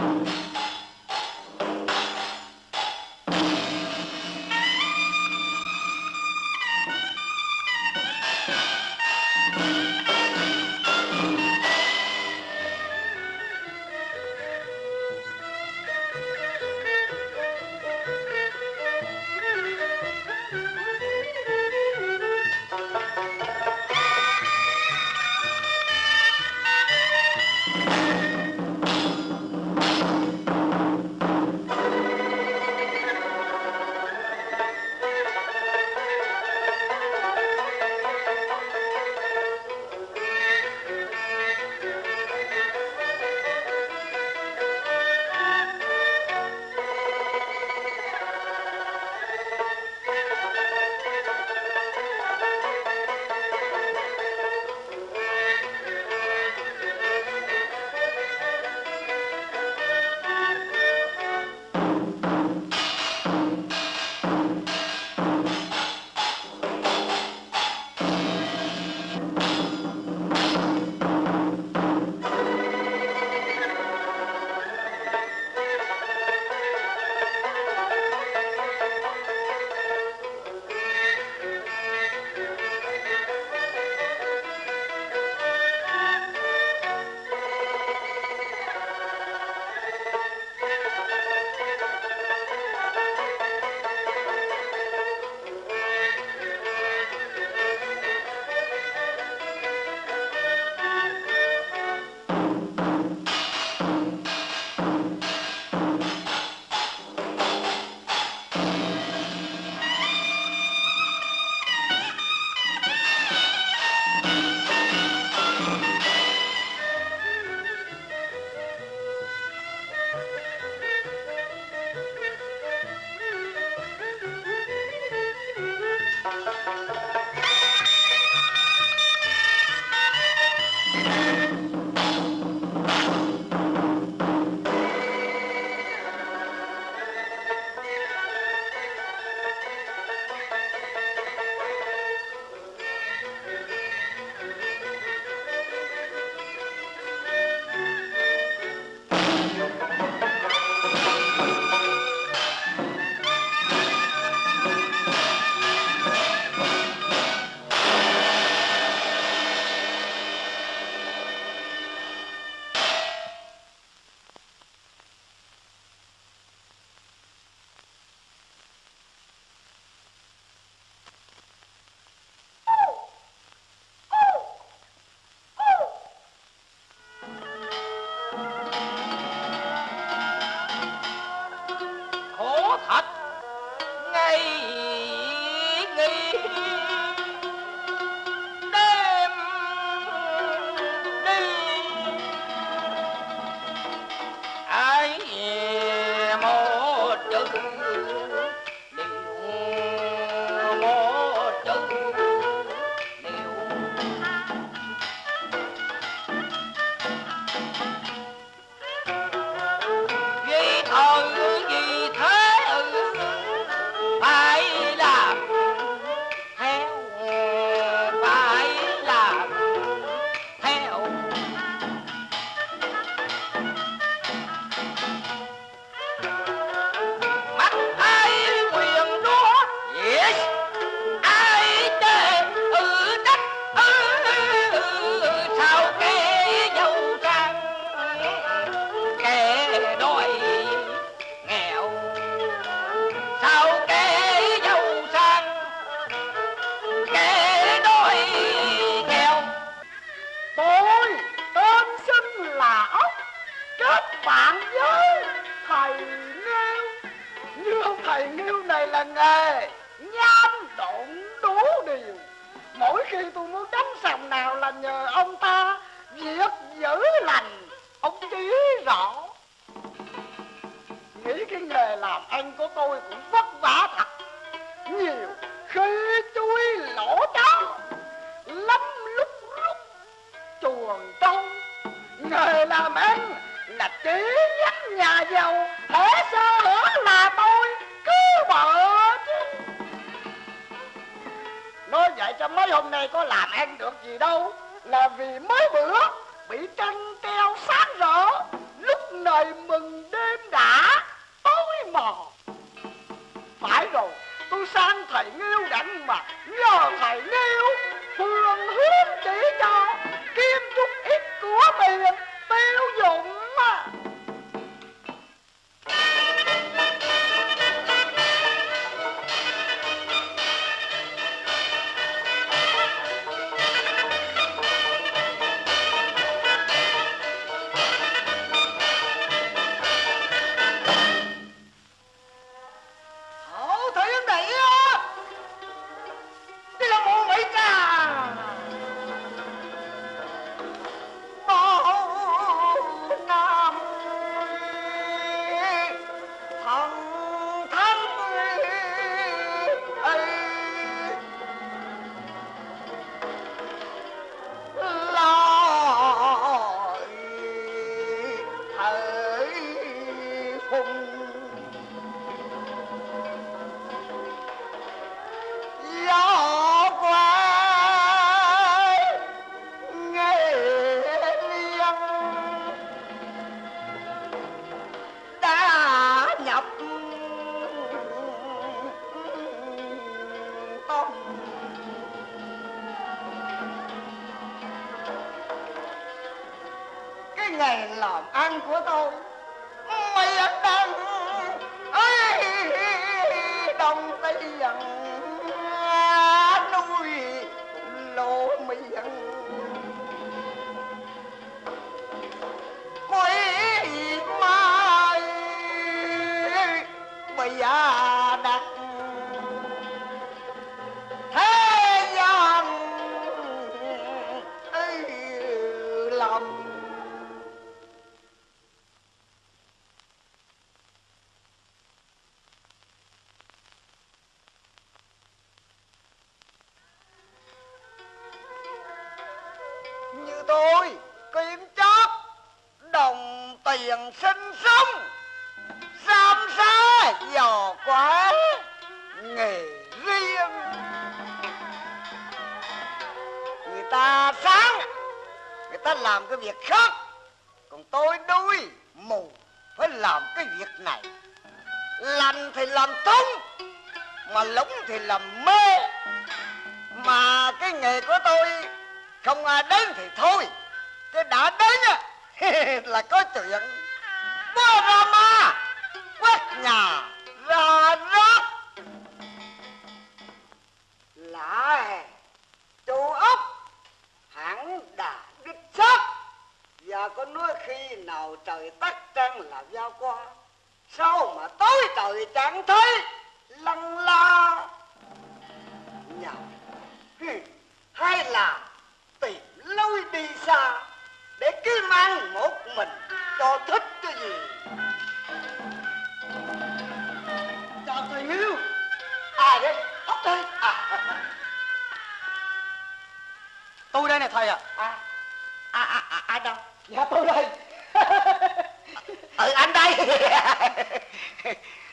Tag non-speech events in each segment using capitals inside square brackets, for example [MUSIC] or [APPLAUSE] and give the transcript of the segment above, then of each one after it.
là vì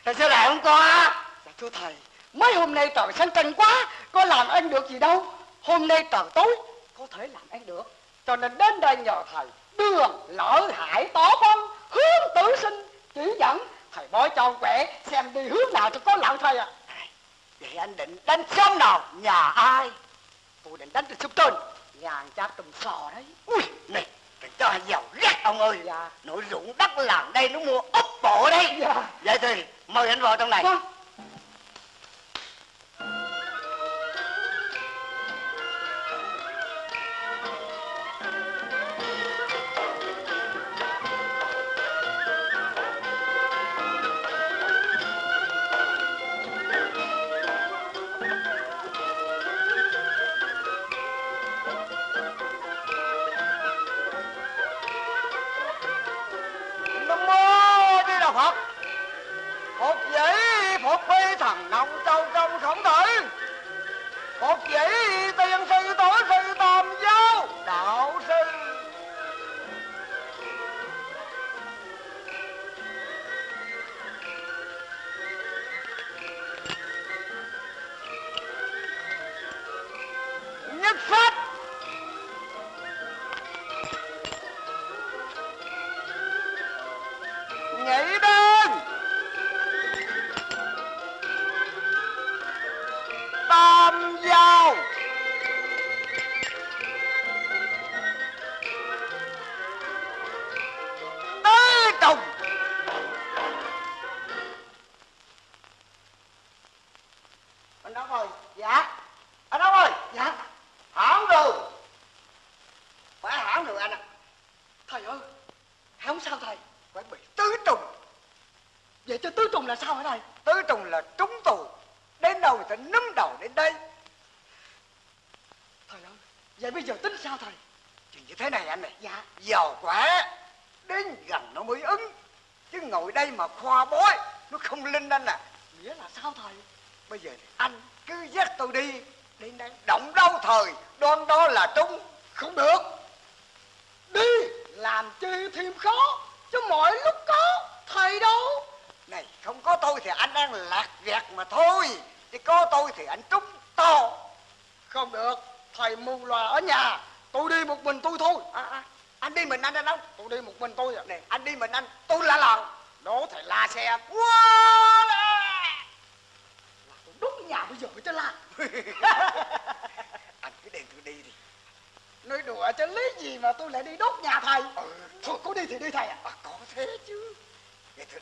Thầy sao lại không có Dạ thưa thầy, Mấy hôm nay trời sáng tranh quá, Có làm ăn được gì đâu. Hôm nay trời tối, Có thể làm ăn được. Cho nên đến đây nhờ thầy, Đường lỡ hải tỏ phân Hướng tử sinh, chỉ dẫn. Thầy bói cho quẻ, Xem đi hướng nào cho có lợi thầy ạ. À. Vậy anh định đánh sớm nào? Nhà ai? Tôi định đánh từ sớm trên Nhà chắc trùm sò đấy. Ui, này thì cho giàu rét ông ơi dạ. Nó ruộng đất làng đây nó mua ốc bộ đây, dạ. Vậy thì mời anh vào trong này vâng.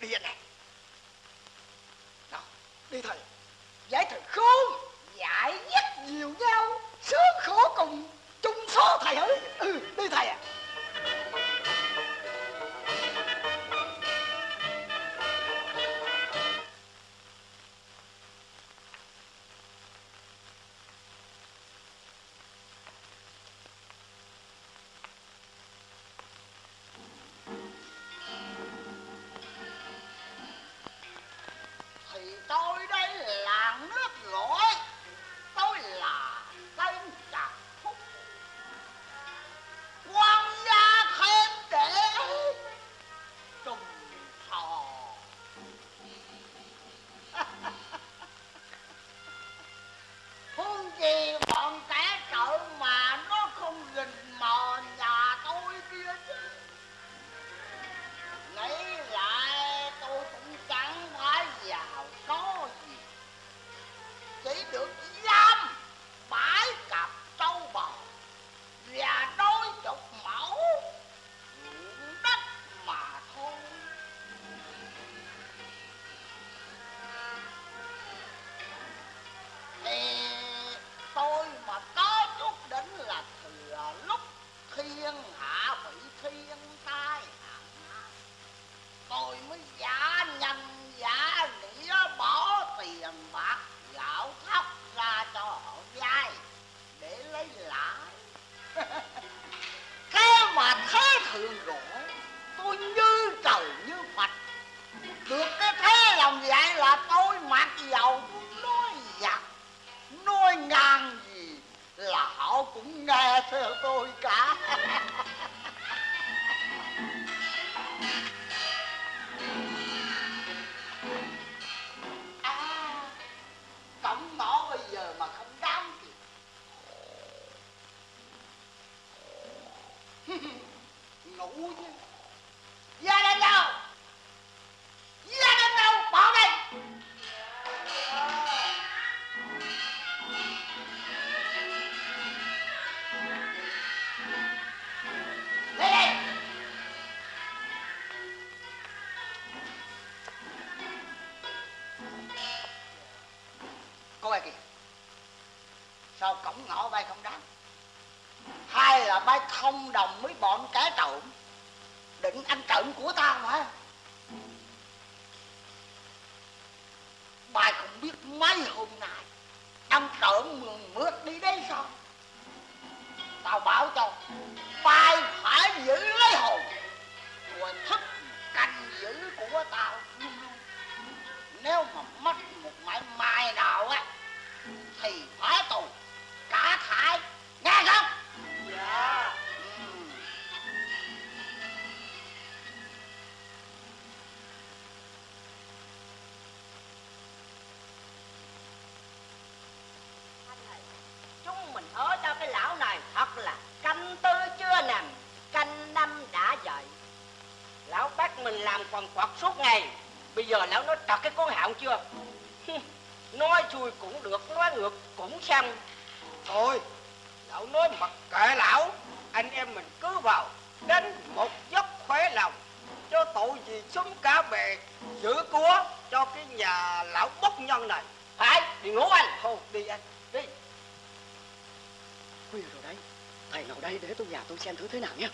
cái hiện này nào, đi thầy. ngoài kìa. Sao cổng ngõ bay không đáng hay là bay không đồng với bọn cái trộm. Định ăn trộm của ta mà. giờ lão nói trật cái con hạo chưa? Nói chui cũng được nói ngược cũng xong thôi lão nói mặc kệ lão anh em mình cứ vào đánh một giấc khỏe lòng cho tội gì súng cả bè giữ cúa cho cái nhà lão bất nhân này. Phải đi ngủ anh. Thôi đi anh đi. Khuya rồi đấy thầy nào đây để tôi nhà tôi xem thử thế nào nhé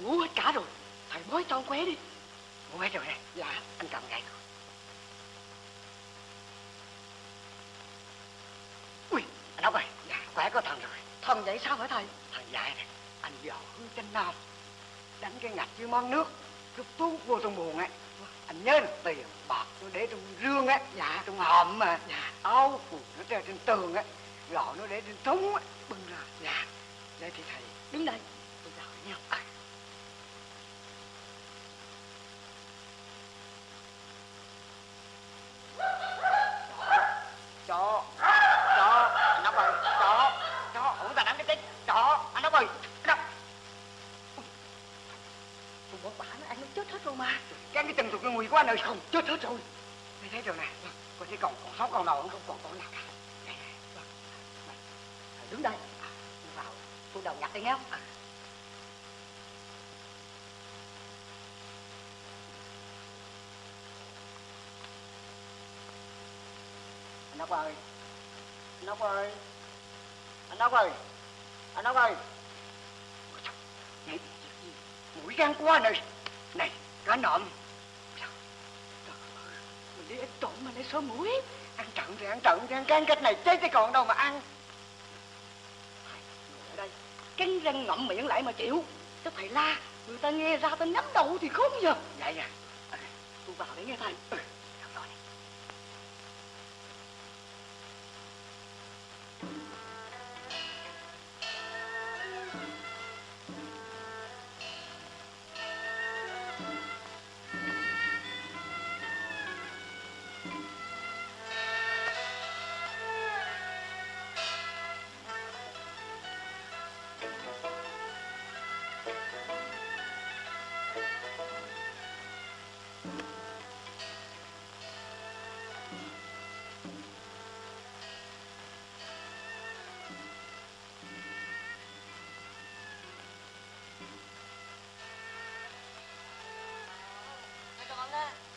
họ ngủ hết cả rồi. Thầy mới cho ông quế đi. Ngủ hết rồi nè. Dạ anh cầm gậy ui anh ốc ơi. Dạ. Khỏe có thần rồi. Thần vậy sao hả thầy? Thần dạy nè anh giờ hương trên nam đánh cái ngạch với món nước. Cứ tú vô trong buồn á anh nhớ là tiền bạc nó để trong rương á. Dạ. Trong hòm mà. Dạ. Áo quần nó treo trên tường á. Gạo nó để trên thúng á. Bưng ra. Dạ. Đây thì thầy đứng đây tôi chào nhau à. chó chó anh ốc ơi chó chó ủa ta đánh cái chết chó anh ốc ơi đâu tôi bỏ bả nó ăn nó chết hết rồi mà cái cái chân tụi cái nguy quá nơi không chết hết rồi mày thấy rồi nè còn chỉ còn còn sống còn đầu không còn còn nào cả Đây, đây, vâng. Mày, mày đứng đây à, tôi vào tôi đầu nhặt đi nghe à anh ơi. Anh ốc ơi. Anh ốc ơi. Anh ốc ơi Mũi, gan quá này. Này cá nộm. Mình đi ít trộm mà lấy số mũi. Ăn trận thì ăn trận thì ăn gan cách này chết chứ còn đâu mà ăn. Ngồi ở đây. Cắn răng ngậm miệng lại mà chịu. Cái thầy la người ta nghe ra ta nhắm đầu thì khốn giờ vậy à À, tôi vào để nghe thầy. Ừ. mày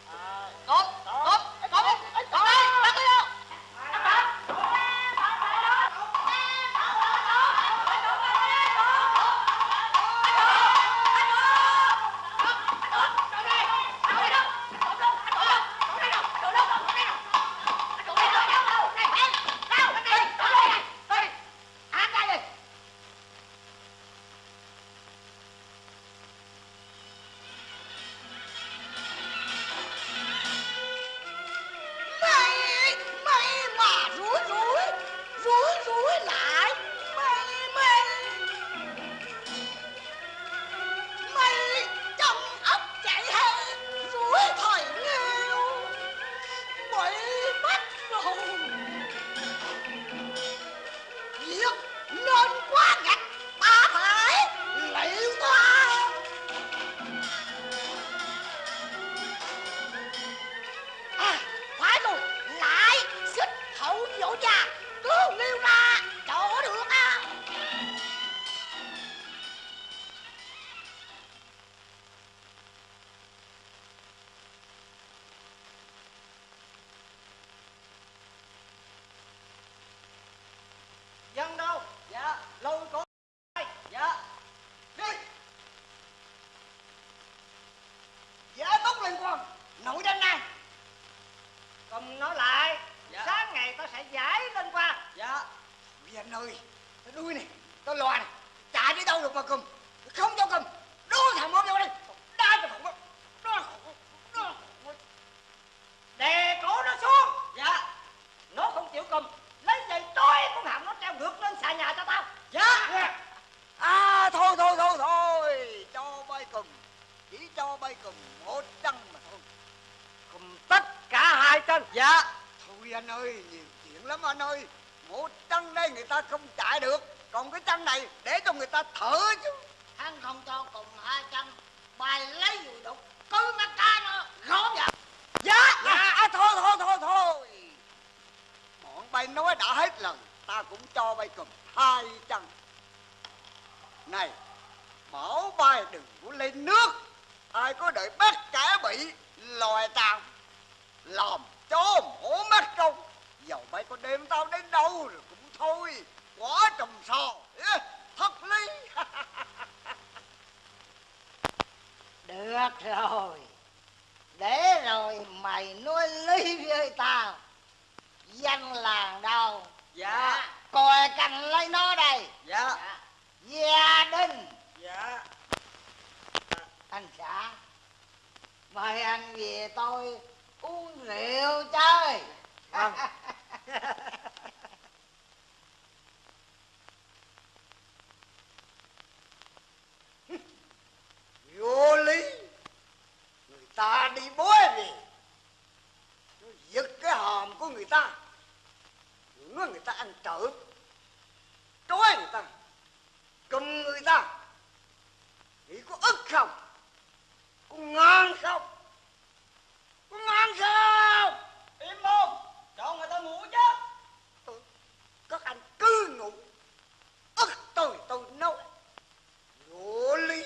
hết lần, ta cũng cho bay cầm hai chân. Này bảo bay đừng có lên nước, ai có đợi bắt cả bị loài tàn làm cho mổ mắt trong dầu bay có đêm tao đến đâu rồi cũng thôi, quá trồng sò thật lý. [LAUGHS] Được rồi, để rồi mày nuôi lý với tao, danh làng đâu dạ. À, còi cành lấy nó đây. Dạ. Gia đình. Dạ. Anh xã mời anh về tôi uống rượu chơi. Vâng. [LAUGHS] Vô lý. Người ta đi bói về. Nó giật cái hòm của người ta nữa người ta ăn trộm trói người ta cầm người ta. Nghĩ có ức không? Có ngon không? Có ngon không im không cho người ta ngủ chứ. Các anh cứ ngủ ức tôi tôi nói ngủ lý.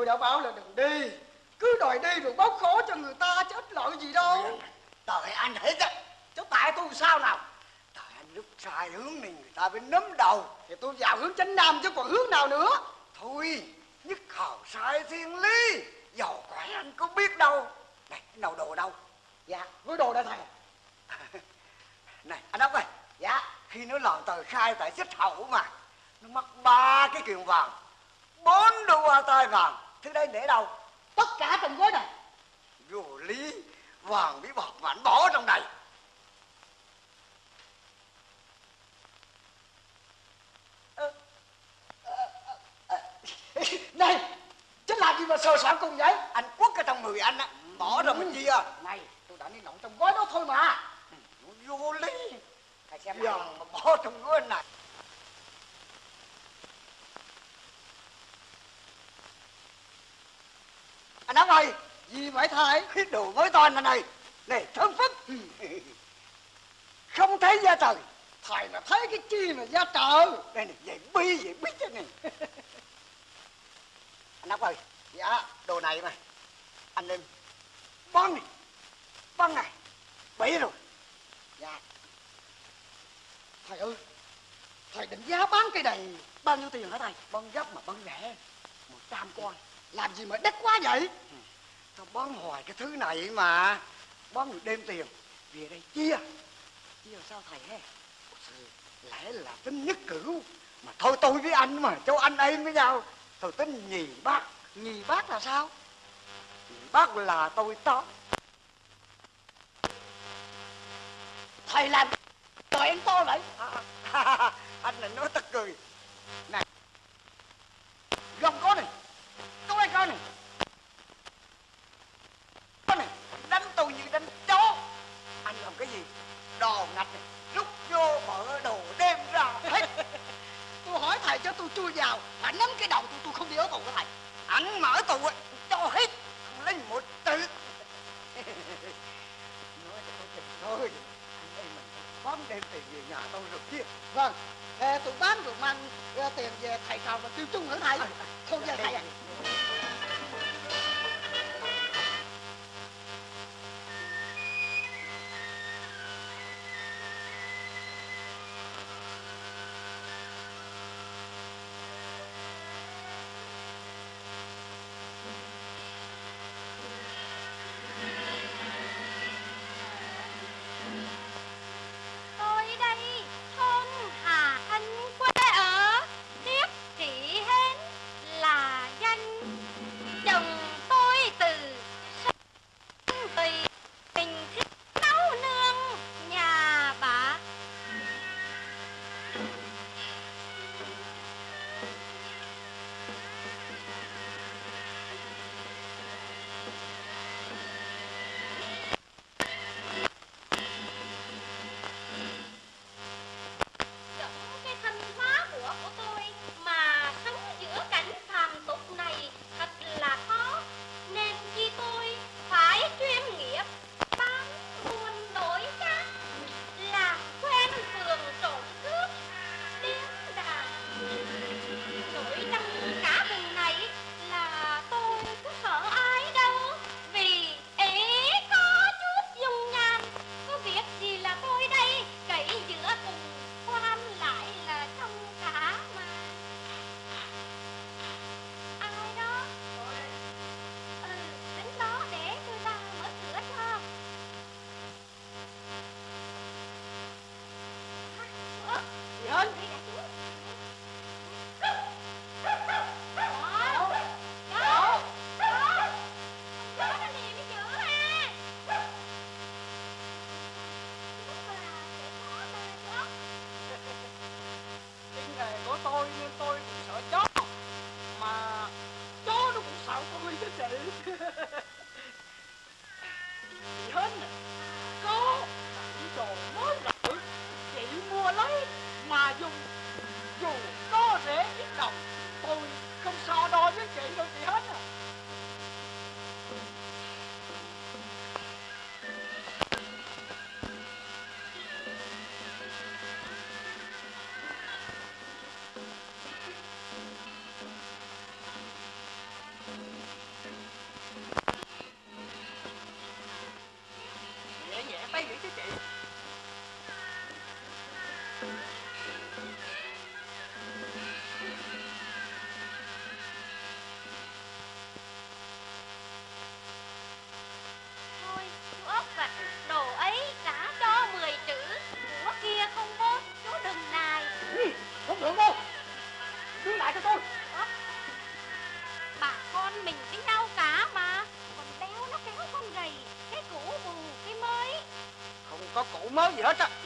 Tôi đã báo là đừng đi. Cứ đòi đi rồi bóc khổ cho người ta chứ ít lợi gì đâu. Trời anh hết á. Chứ tại tôi sao nào? Trời anh lúc sai hướng này người ta mới nắm đầu. Thì tôi vào hướng chánh nam chứ còn hướng nào nữa. Thôi nhất khảo sai thiên lý. Giàu quái anh có biết đâu. Này đầu đồ đâu? Dạ với đồ đây thầy. [LAUGHS] Này anh ốc ơi. Dạ. Khi nó làm tờ khai tại xích hậu mà Nó mất ba cái kiềng vàng bốn đôi hoa tai vàng Thứ đây để đâu? Tất cả trong gói này Vô lý. Vàng bí bọt mà anh bỏ trong này chứ làm gì mà sờ soạn cùng vậy Anh quất ở trong người anh á Bỏ ra mình chia này tôi đã đi nọng trong gói đó thôi mà Vô lý thầy xem Giờ này mà bỏ trong gói này Anh ốc ơi vậy thầy? Cái đồ mới toan này này này thơm phức. Không thấy ra trời. Thầy mà thấy cái chi mà ra trời. Đây này vậy bi vậy bí thế này. Anh ốc ơi dạ đồ này mà. Anh em băng này. Băng này. Bể rồi. Dạ. Thầy ơi thầy định giá bán cây này. Bao nhiêu tiền hả thầy? Băng gấp mà băng rẻ. Một trăm con làm gì mà đắt quá vậy? Tao băng hoài cái thứ này mà. Băng được đêm tiền. Về đây chia. Chia sao thầy he lẽ là tính nhất cửu mà thôi tôi với anh mà cháu anh em với nhau. Thôi tính nhì bác. Nhì bác là sao? Nhì bác là tôi to. Thầy làm trời anh to vậy? À, à anh này nói tất cười. Này gông có này coi này. Có này đánh tôi như đánh chó. Anh làm cái gì? Đồ ngạch này. Rút vô mở đồ đem ra hết. [LAUGHS] Tôi hỏi thầy cho tôi chui vào phải nắm cái đầu tôi tôi không đi ở tù của thầy. Anh mở tù á, cho hết. Không lấy một từ [LAUGHS] nói cho tôi chừng thôi. Anh em mình bám đem tiền về nhà tôi rồi kia. Vâng ờ, tôi bán được mang tiền về thầy cầu và tiêu chung hả thầy? Thôi về thầy à やった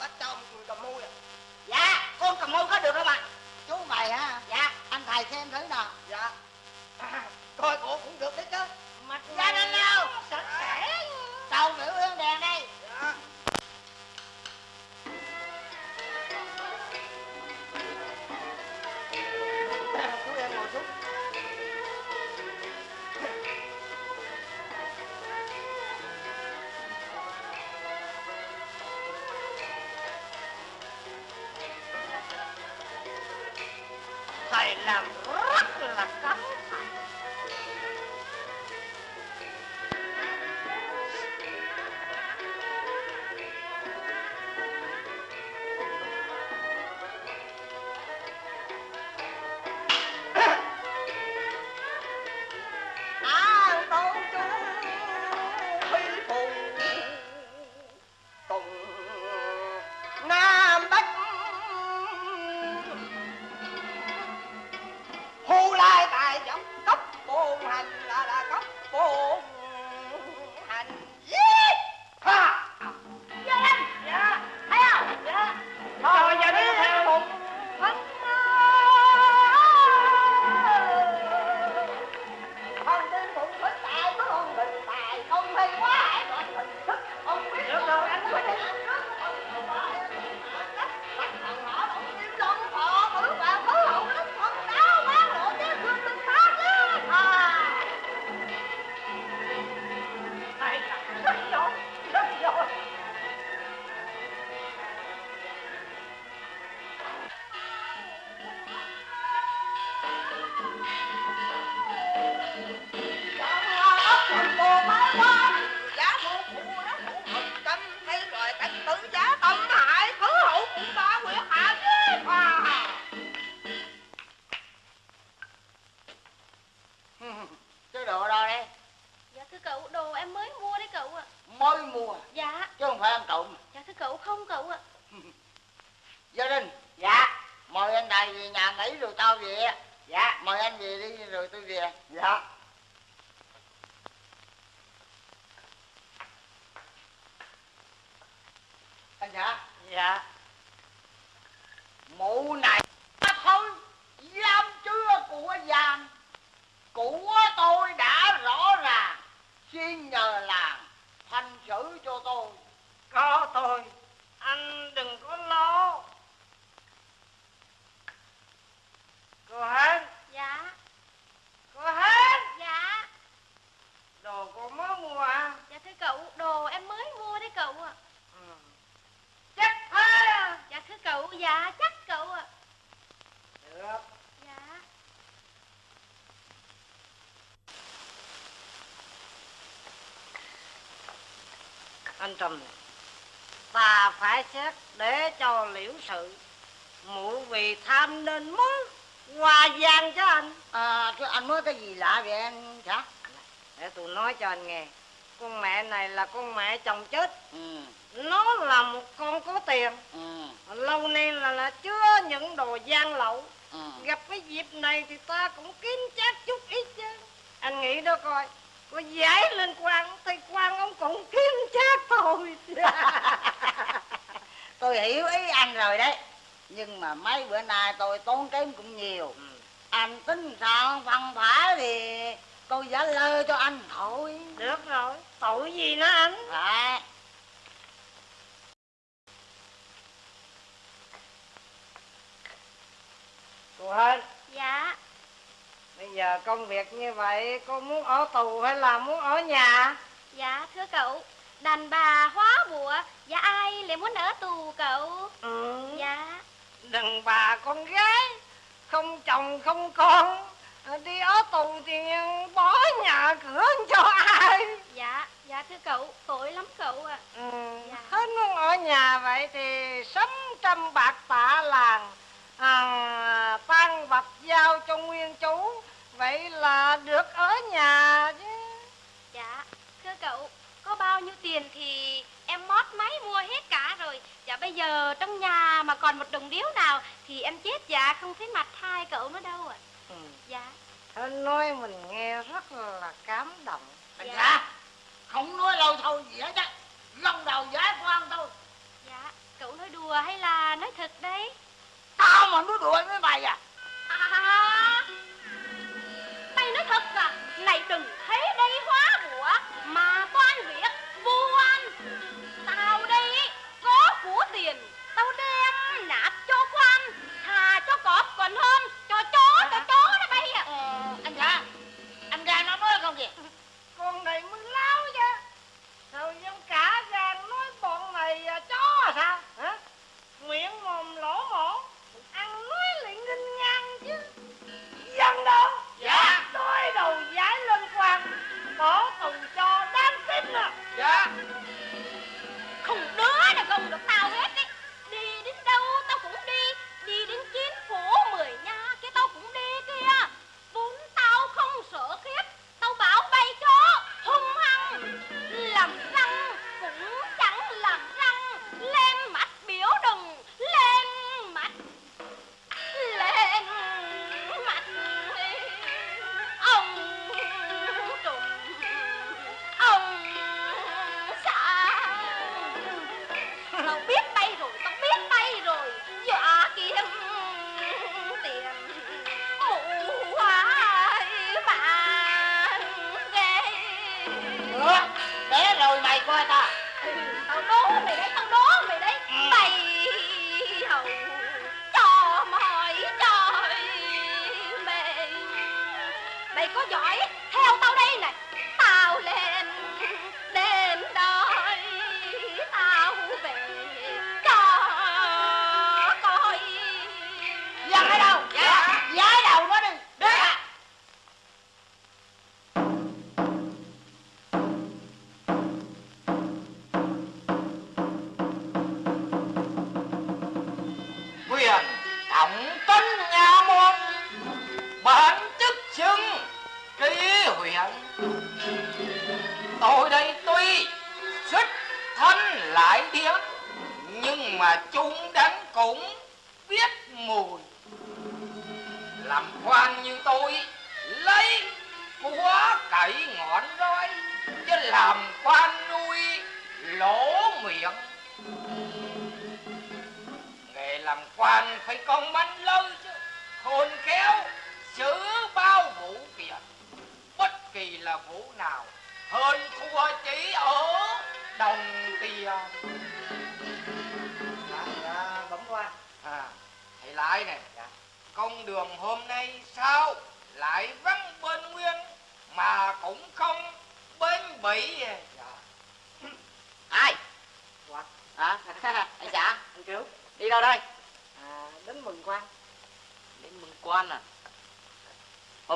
bắt cho một cầm mui à dạ con cầm mui có được không ạ? Chú mày hả? Dạ. Anh thầy xem thử nào. Dạ. À, [CLEARS THROAT] coi cổ cũng được đấy chứ. Mà ra lên nào sẵn Cô mới mua à? Dạ thưa cậu đồ em mới mua đấy cậu ạ. Ừ. Chắc thế à Dạ thưa cậu dạ chắc cậu ạ. Được. Dạ. Anh Trầm này Ta phải xét để cho liễu sự Mụ vì tham nên mới Hòa gian cho anh. À chứ anh mới cái gì lạ vậy anh xã Để tôi nói cho anh nghe. Con mẹ này là con mẹ chồng chết. Ừ. Nó là một con có tiền. Ừ. Lâu nay là, là chứa những đồ gian lậu. Ừ. Gặp cái dịp này thì ta cũng kiếm chắc chút ít chứ. Anh nghĩ đó coi. Có giải lên quan thì quan ông cũng kiếm chắc thôi. [LAUGHS] Tôi hiểu ý anh rồi đấy. Nhưng mà mấy bữa nay tôi tốn kém cũng nhiều. Ừ. anh tính sao? Phân phải thì tôi giả lơ cho anh thôi Được rồi, tội gì nữa anh? Phải Cô hết Dạ. Bây giờ công việc như vậy Cô muốn ở tù hay là muốn ở nhà? Dạ thưa cậu. Đàn bà hóa bùa Dạ ai lại muốn ở tù cậu? Ừ. Dạ. Đừng bà con gái Không chồng không con Đi ở tù thì bỏ nhà cửa cho ai? Dạ Dạ thưa cậu Tội lắm cậu ạ. Ừ. Dạ. Hết muốn ở nhà vậy thì Sắm trăm bạc tạ làng à, Tan vật giao cho nguyên chú. Vậy là được ở nhà chứ. Dạ Thưa cậu Có bao nhiêu tiền thì em mót máy mua hết cả rồi. Dạ bây giờ trong nhà mà còn một đồng điếu nào Thì em chết dạ không thấy mặt hai cậu nữa đâu ạ ừ. Dạ. Anh nói mình nghe rất là cảm động. Anh Dạ. xã không nói lâu thôi gì hết á gông đầu giải khoan thôi. Dạ Cậu nói đùa hay là nói thật đấy? Tao mà nói đùa với mày à? À, Mày nói thật à? Này đừng thế đây hóa bủa Mà toan việc vô an Tao đây có của tiền Tao đem nạp cho quan Thà cho cọp còn hơn Cho chó cho chó nó bay à ờ, anh xã anh ra nó nói không kìa con này mới láo chứ. Sao dân cả gan nói bọn này à, chó à sao? Hả? Miệng mồm lỗ mổ, Ăn nói lại nghinh ngang chứ. Dân đâu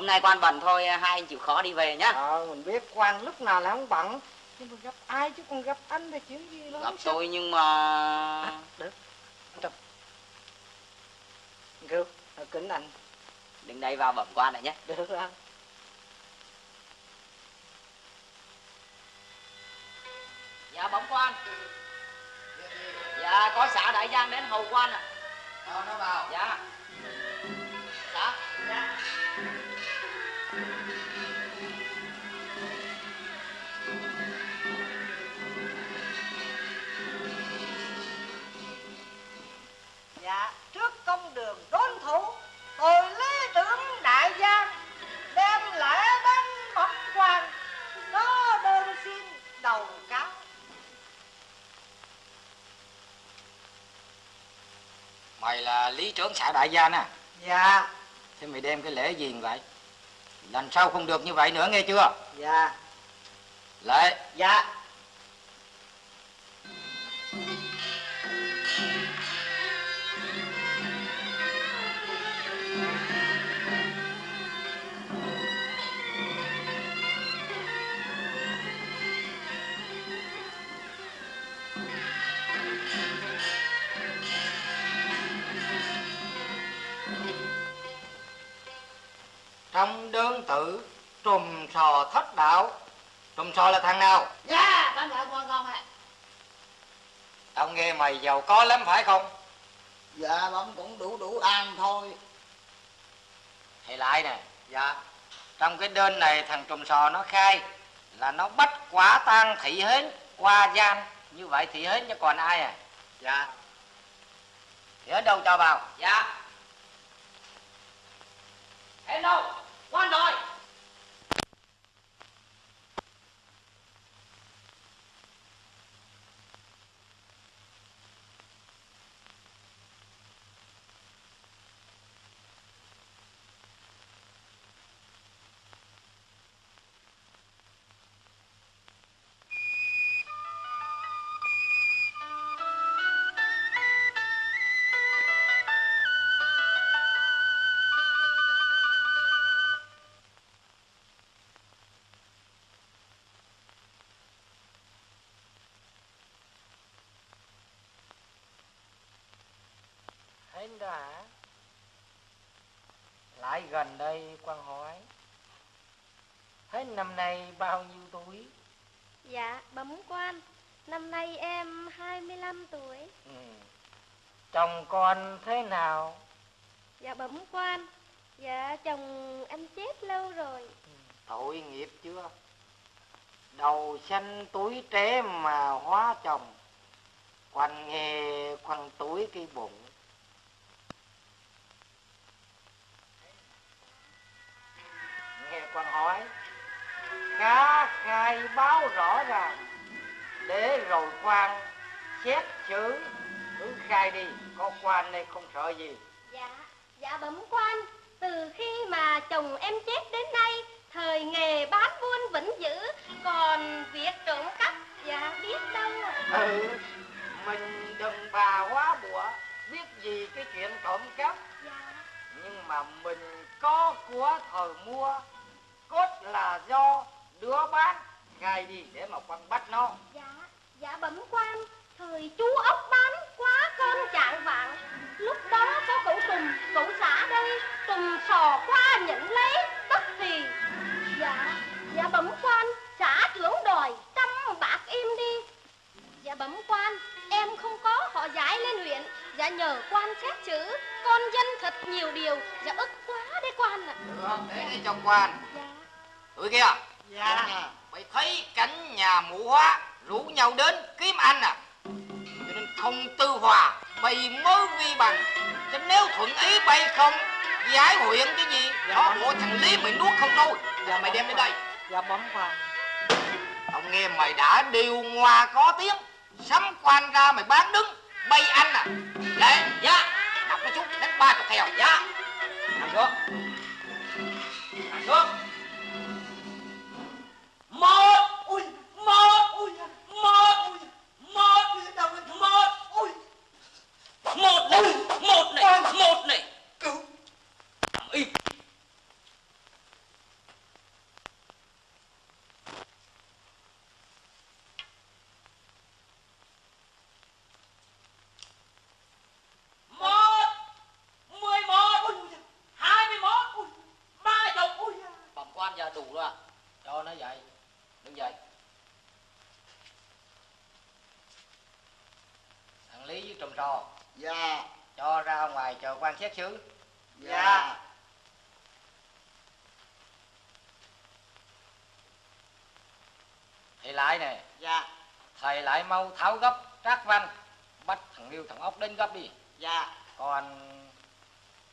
hôm nay quan bận thôi hai anh chịu khó đi về nhá. Ờ mình biết quan lúc nào là không bận. Nhưng mà gặp ai chứ còn gặp anh thì chuyện gì đó gặp tôi nhưng mà được. Anh cứu à, kính anh. Đứng đây vào bẩm quan này nhé. Được rồi lý trưởng xã đại gia nè. Dạ. Thế mày đem cái lễ gì vậy lần sau không được như vậy nữa nghe chưa? Dạ. Lễ dạ trong đơn tự trùm sò thất đạo. Trùm sò là thằng nào? Dạ con dạ con con ạ? Tao nghe mày giàu có lắm phải không? Dạ bẩm cũng đủ đủ ăn thôi. Thầy lại nè. Dạ. Trong cái đơn này thằng trùm sò nó khai là nó bắt quả tang thị hến qua gian. Như vậy thị hến chứ còn ai à? Dạ. Thì ở đâu cho vào? Dạ. Em đâu quan rồi hến đã. Lại gần đây quan hỏi hến năm nay bao nhiêu tuổi? Dạ, bẩm quan Năm nay em 25 tuổi. Ừ. chồng con thế nào? Dạ bẩm quan Dạ chồng em chết lâu rồi. Tội nghiệp chưa? Đầu xanh túi tré mà hóa chồng. Quanh nghe quanh túi cái bụng nghe quan hỏi. Cá khai báo rõ ràng để rồi quan xét xử cứ khai đi có quan đây không sợ gì. Dạ, dạ bẩm quan Từ khi mà chồng em chết đến nay Thời nghề bán buôn vẫn giữ Còn việc trộm cắp Dạ biết đâu. Ừ mình đừng bà hóa bụa biết gì cái chuyện trộm cắp. Dạ, nhưng mà mình có của thời mua cốt là do đứa bán ngài đi để mà quan bắt nó. Dạ dạ bẩm quan thời chú ốc bán quá cơn chạng vạn. Lúc đó có cậu tùng cậu xã đây tùng sò qua nhận lấy tất thì. Dạ dạ bẩm quan xã trưởng đòi trăm bạc im đi. Dạ bẩm quan em không có họ giải lên huyện. Dạ nhờ quan xét chữ con dân thật nhiều điều. Dạ ức quá đấy quan ạ. À. được để cho quan. Dạ tụi kia dạ. Mày thấy cảnh nhà mụ hóa rủ nhau đến kiếm anh à? Cho nên không tư hòa bày mới vi bằng. Cho nếu thuận ý bay không giải huyện cái gì? Đó bộ thằng lý mày nuốt không thôi. Giờ mày đem đến đây. Dạ bấm quan tao nghe mày đã điều ngoa có tiếng. Sắm quan ra mày bán đứng bay anh à? Để dạ. Đọc nó chút đánh ba chục theo dạ. Nằm xuống nằm xuống một ui một ui một ui một ui đâu một ui. Một này một này một này. Cứu. Im một mười một ui hai mươi một ui ba chục ui bẩm quan giờ đủ rồi cho nó dậy đứng dậy thằng lý với trùm trò dạ. Cho ra ngoài chờ quan xét xứ dạ. Thầy lại nè. Dạ. Thầy lại mau tháo gấp trác văn. Bắt thằng liêu thằng ốc đến gấp đi. Dạ. Còn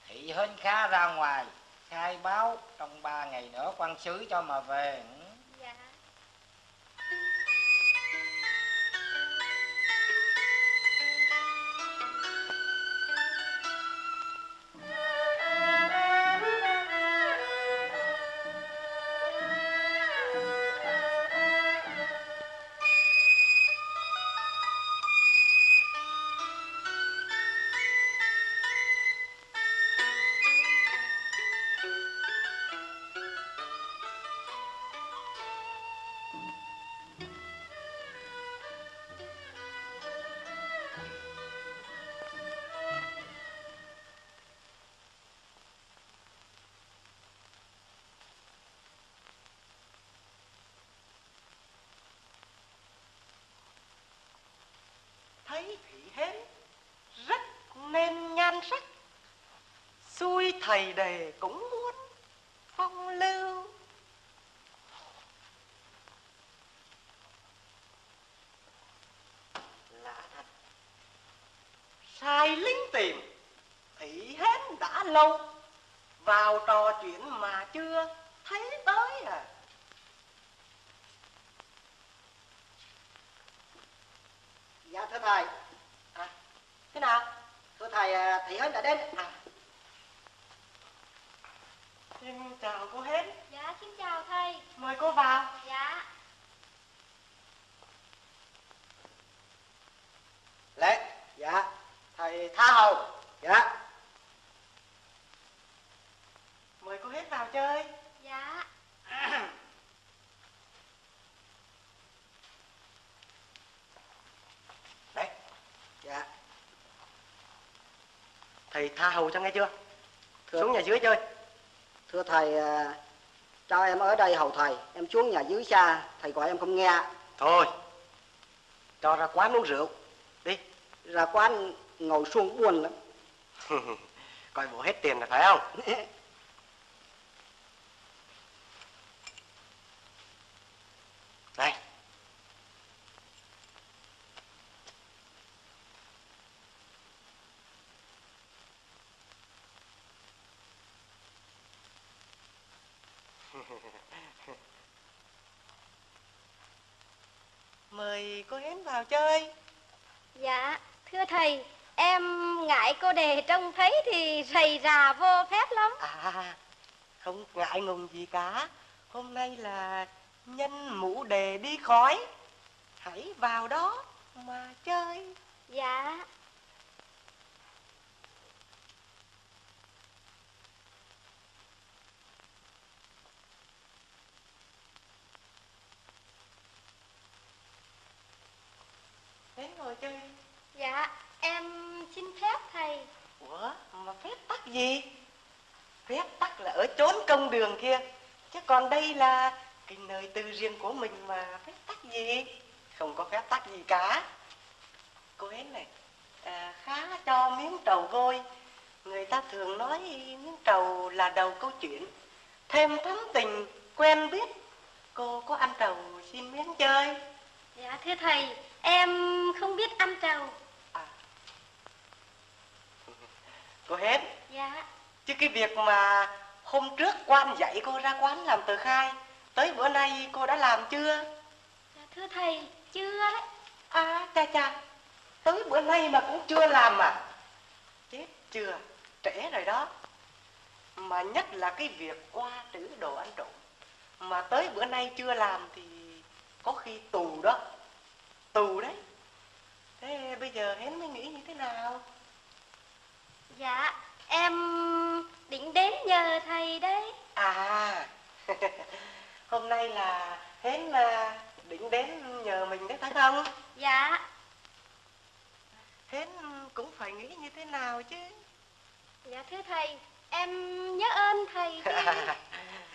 thị hên khá ra ngoài khai báo trong ba ngày nữa quan sứ cho mà về thấy thị hến, rất nên nhan sắc. Xui thầy đề cũng muốn phong lưu. Lạ thật. Sai lính tìm thị hến đã lâu. Vào trò chuyện mà chưa thấy tới à. Dạ thưa thầy. À thế nào? Thưa thầy à, thị hến đã đến. À, xin chào cô hến. Dạ xin chào thầy. Mời cô vào. Dạ. Lễ dạ. Thầy tha hầu. Dạ. Mời cô hến vào chơi. Dạ [CLEARS THROAT] đấy dạ. Thầy tha hầu cho nghe chưa? Thưa- xuống nhà dưới chơi. Thưa thầy à, cho em ở đây hầu thầy. Em xuống nhà dưới xa thầy gọi em không nghe. Thôi cho ra quán uống rượu. Đi. Ra quán ngồi xuống buồn lắm. [LAUGHS] Coi bộ hết tiền là phải không [LAUGHS] này mời cô hến vào chơi dạ thưa thầy em ngại cô đề trông thấy thì rầy rà vô phép lắm À, không ngại ngùng gì cả. Hôm nay là nhân mũ đề đi khói. Hãy vào đó mà chơi. dạ Đến ngồi chơi. dạ em xin phép thầy Ủa, mà phép tắc gì? Phép tắc là ở chốn công đường kia. Chứ còn đây là cái nơi tư riêng của mình mà phép tắc gì? Không có phép tắc gì cả. Cô Hến này, à, khá cho miếng trầu vôi người ta thường nói miếng trầu là đầu câu chuyện thêm thắm tình quen biết cô có ăn trầu xin miếng chơi Dạ thưa thầy Em không biết ăn trầu à. Cô hết Dạ. Chứ cái việc mà hôm trước quan dạy cô ra quán làm tờ khai tới bữa nay cô đã làm chưa? Dạ thưa thầy chưa đấy. À cha cha. Tới bữa nay mà cũng chưa làm à? Chết chưa trễ rồi đó. Mà nhất là cái việc qua trữ đồ ăn trộm. Mà tới bữa nay chưa làm thì có khi tù đó. Tù đấy. Thế bây giờ hến mới nghĩ như thế nào Dạ em định đến nhờ thầy đấy. À [LAUGHS] hôm nay là hến à, định đến nhờ mình đấy phải không? Dạ. Hến cũng phải nghĩ như thế nào chứ? Dạ thưa thầy Em nhớ ơn thầy [LAUGHS]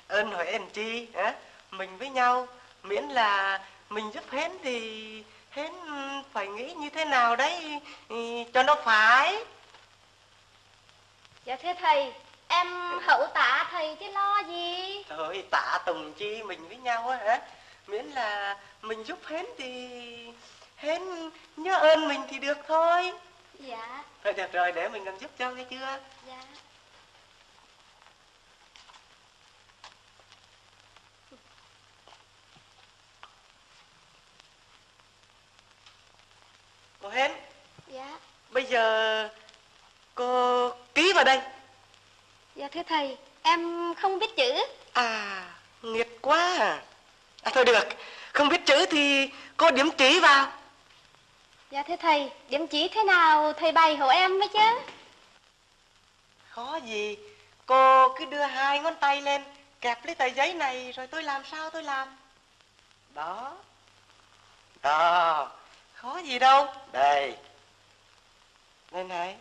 ơn hỏi ơn chi hả? Mình với nhau miễn là mình giúp hến thì hến phải nghĩ như thế nào đấy ừ, cho nó phải Dạ thưa thầy Em hậu tạ thầy chứ lo gì? Thôi tạ tùng chi mình với nhau á hả? Miễn là mình giúp hến thì hến nhớ ơn mình thì được thôi. Dạ. Thôi được rồi để mình làm giúp cho nghe chưa? Dạ. Cô hến Dạ. bây giờ cô ký vào đây Dạ thưa thầy Em không biết chữ À, nghiệt quá à. à. Thôi được, không biết chữ thì cô điểm chỉ vào. Dạ thưa thầy Điểm chỉ thế nào thầy bày hộ em với chứ Khó gì, cô cứ đưa hai ngón tay lên, kẹp lấy tờ giấy này rồi tôi làm sao tôi làm. Đó. Đó, khó gì đâu. Đây. Đây này.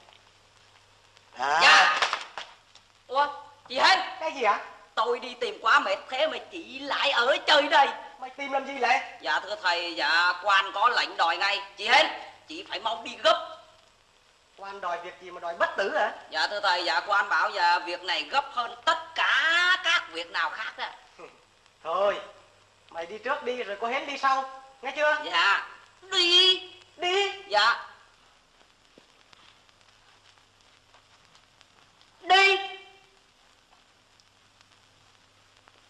Đó. Dạ Ủa chị Hên Cái gì ạ? Tôi đi tìm quá mệt thế mà chị lại ở chơi đây Mày tìm làm gì vậy? Dạ thưa thầy Dạ quan có lệnh đòi ngay Chị Hên Chị phải mau đi gấp Quan đòi việc gì mà đòi bất tử hả? Dạ thưa thầy Dạ quan bảo dạ việc này gấp hơn tất cả các việc nào khác đó Thôi, mày đi trước đi rồi cô Hến đi sau. Nghe chưa? Dạ Đi Đi. Dạ Đi.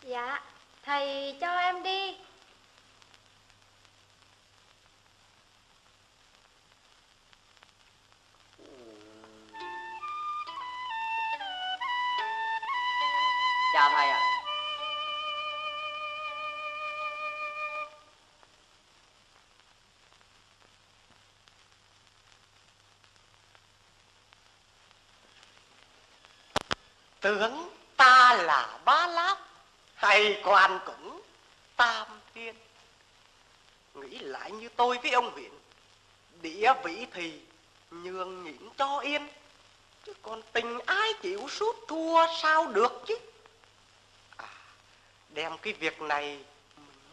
Dạ Thầy cho em đi. Chào thầy ạ tướng ta là ba lát Hay quan cũng tam thiên. Nghĩ lại như tôi với ông huyện Địa vị thì nhường nhịn cho yên Chứ còn tình ai chịu suốt thua sao được chứ? À, Đem cái việc này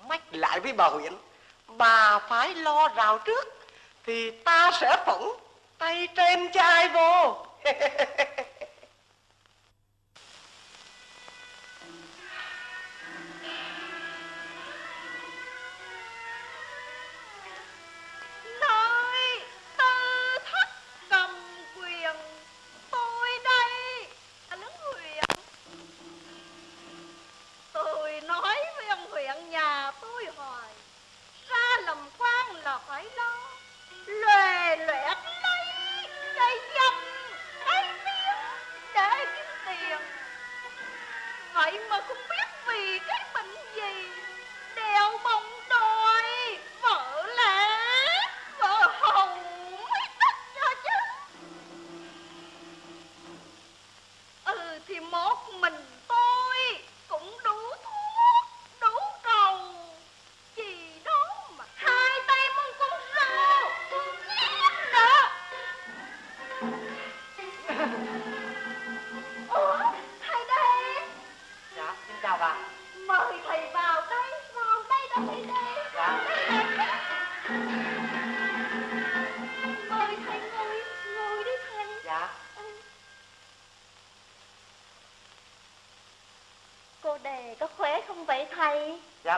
mách lại với bà huyện. Bà phải lo rào trước Thì ta sẽ phỏng tay trên cho ai vô. [LAUGHS]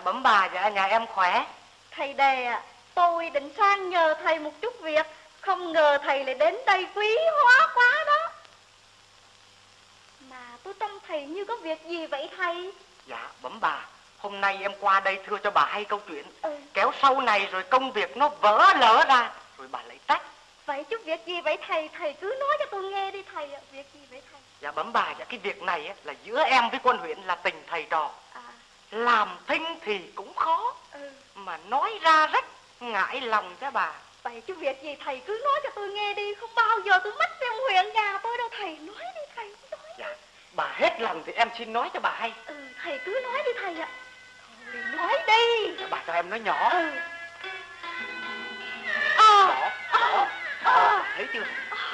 bẩm bà dạ nhà em khỏe Thầy đề à, tôi định sang nhờ thầy một chút việc, không ngờ thầy lại đến đây quý hóa quá đó. Mà tôi trông thầy như có việc gì vậy thầy? Dạ bẩm bà Hôm nay em qua đây thưa cho bà hay câu chuyện Ừ. Kéo sau này rồi công việc nó vỡ lỡ ra Rồi bà lại trách Vậy chút việc gì vậy thầy? Thầy cứ nói cho tôi nghe đi thầy ạ. Việc gì vậy thầy? Dạ bẩm bà dạ cái việc này á, là giữa em với quân huyện là tình thầy trò Làm thinh thì cũng khó ừ. Mà nói ra rất ngại lòng cho bà Vậy chút việc gì thầy cứ nói cho tôi nghe đi. Không bao giờ tôi mất trong huyện nhà tôi đâu thầy. Nói đi thầy, nói. Dạ bà hết lòng thì em xin nói cho bà hay Ừ, thầy cứ nói đi thầy ạ. Thôi nói đi. dạ, Bà cho em nói nhỏ Ừ. À, Đó, đó, đó, thấy chưa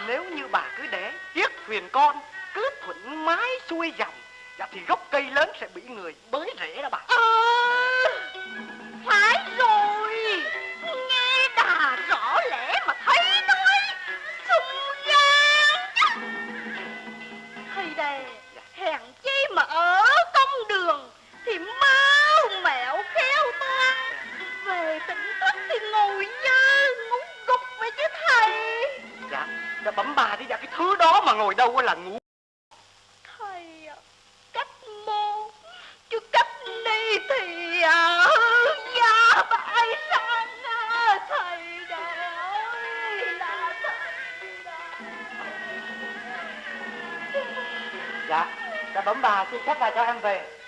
Nếu như bà cứ để chiếc thuyền con Cứ thuận mái xuôi dòng Dạ thì gốc cây lớn sẽ bị người bới rễ đó bà à, phải rồi. Nghe đà rõ lẽ mà thấy nói. Xung gian. Thầy đề, hèn chi mà ở công đường thì mau mẹo khéo toan. Về tỉnh thức thì ngồi dơ ngủ gục vậy chứ thầy. Dạ, dạ bấm bà đi dạ cái thứ đó mà ngồi đâu là ngủ bà xin phép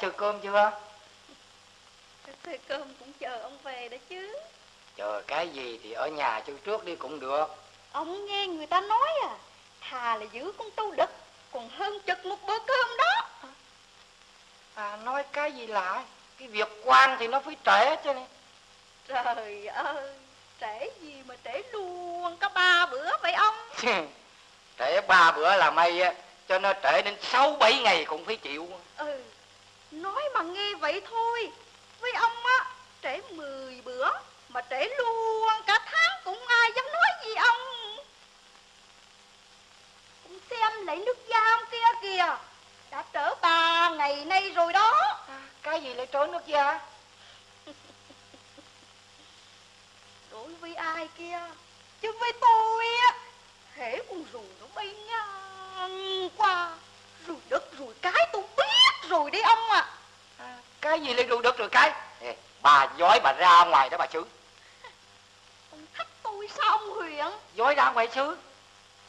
Chơi cơm chưa? Thuê cơm cũng chờ ông về đó chứ. Chờ cái gì thì ở nhà chơi trước đi cũng được. Ông nghe người ta nói à Thà là giữ con trâu đực Còn hơn chực một bữa cơm đó. À nói cái gì lạ? Cái việc quan thì nó phải trễ chứ. Này Trời ơi Trễ gì mà trễ luôn Có ba bữa vậy ông? [LAUGHS] Trễ ba bữa là may á Cho nó trễ đến sáu bảy ngày cũng phải chịu Ừ Nói mà nghe vậy thôi Với ông á Trễ 10 bữa Mà trễ luôn cả tháng cũng ai dám nói gì ông. Ông xem lấy nước giam kia kìa Đã trễ ba ngày nay rồi đó. À, Cái gì lại trớ nước da [LAUGHS] đối với ai kia? Chứ với tôi á hễ con rùi nó bay ngang qua rồi đất rồi cái tôi biết rồi đấy ông à à, Cái gì lại rượu được rồi cái? Ê, Bà dối bà ra ngoài đó bà chứ ông thách tôi sao ông huyện Dối ra ngoài chứ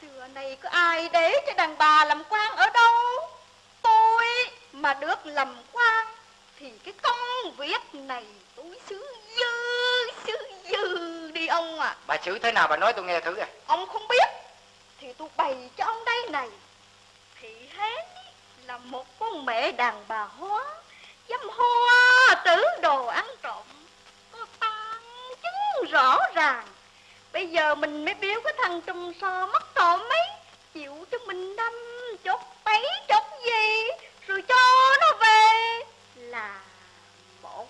xưa này có ai để cho đàn bà làm quan ở đâu? Tôi mà được làm quan thì cái công việc này tôi xứ dư xứ dư đi ông à Bà xử thế nào bà nói tôi nghe thử à? Ông không biết thì tôi bày cho ông đây này. Thị hến là một con mẹ đàn bà hóa dâm hoa tử đồ ăn trộm có tăng chứng rõ ràng Bây giờ mình mới biếu cái thằng trùm sò mất tổ mấy. Chịu cho mình đâm chốt bấy chốt gì, Rồi cho nó về. Là một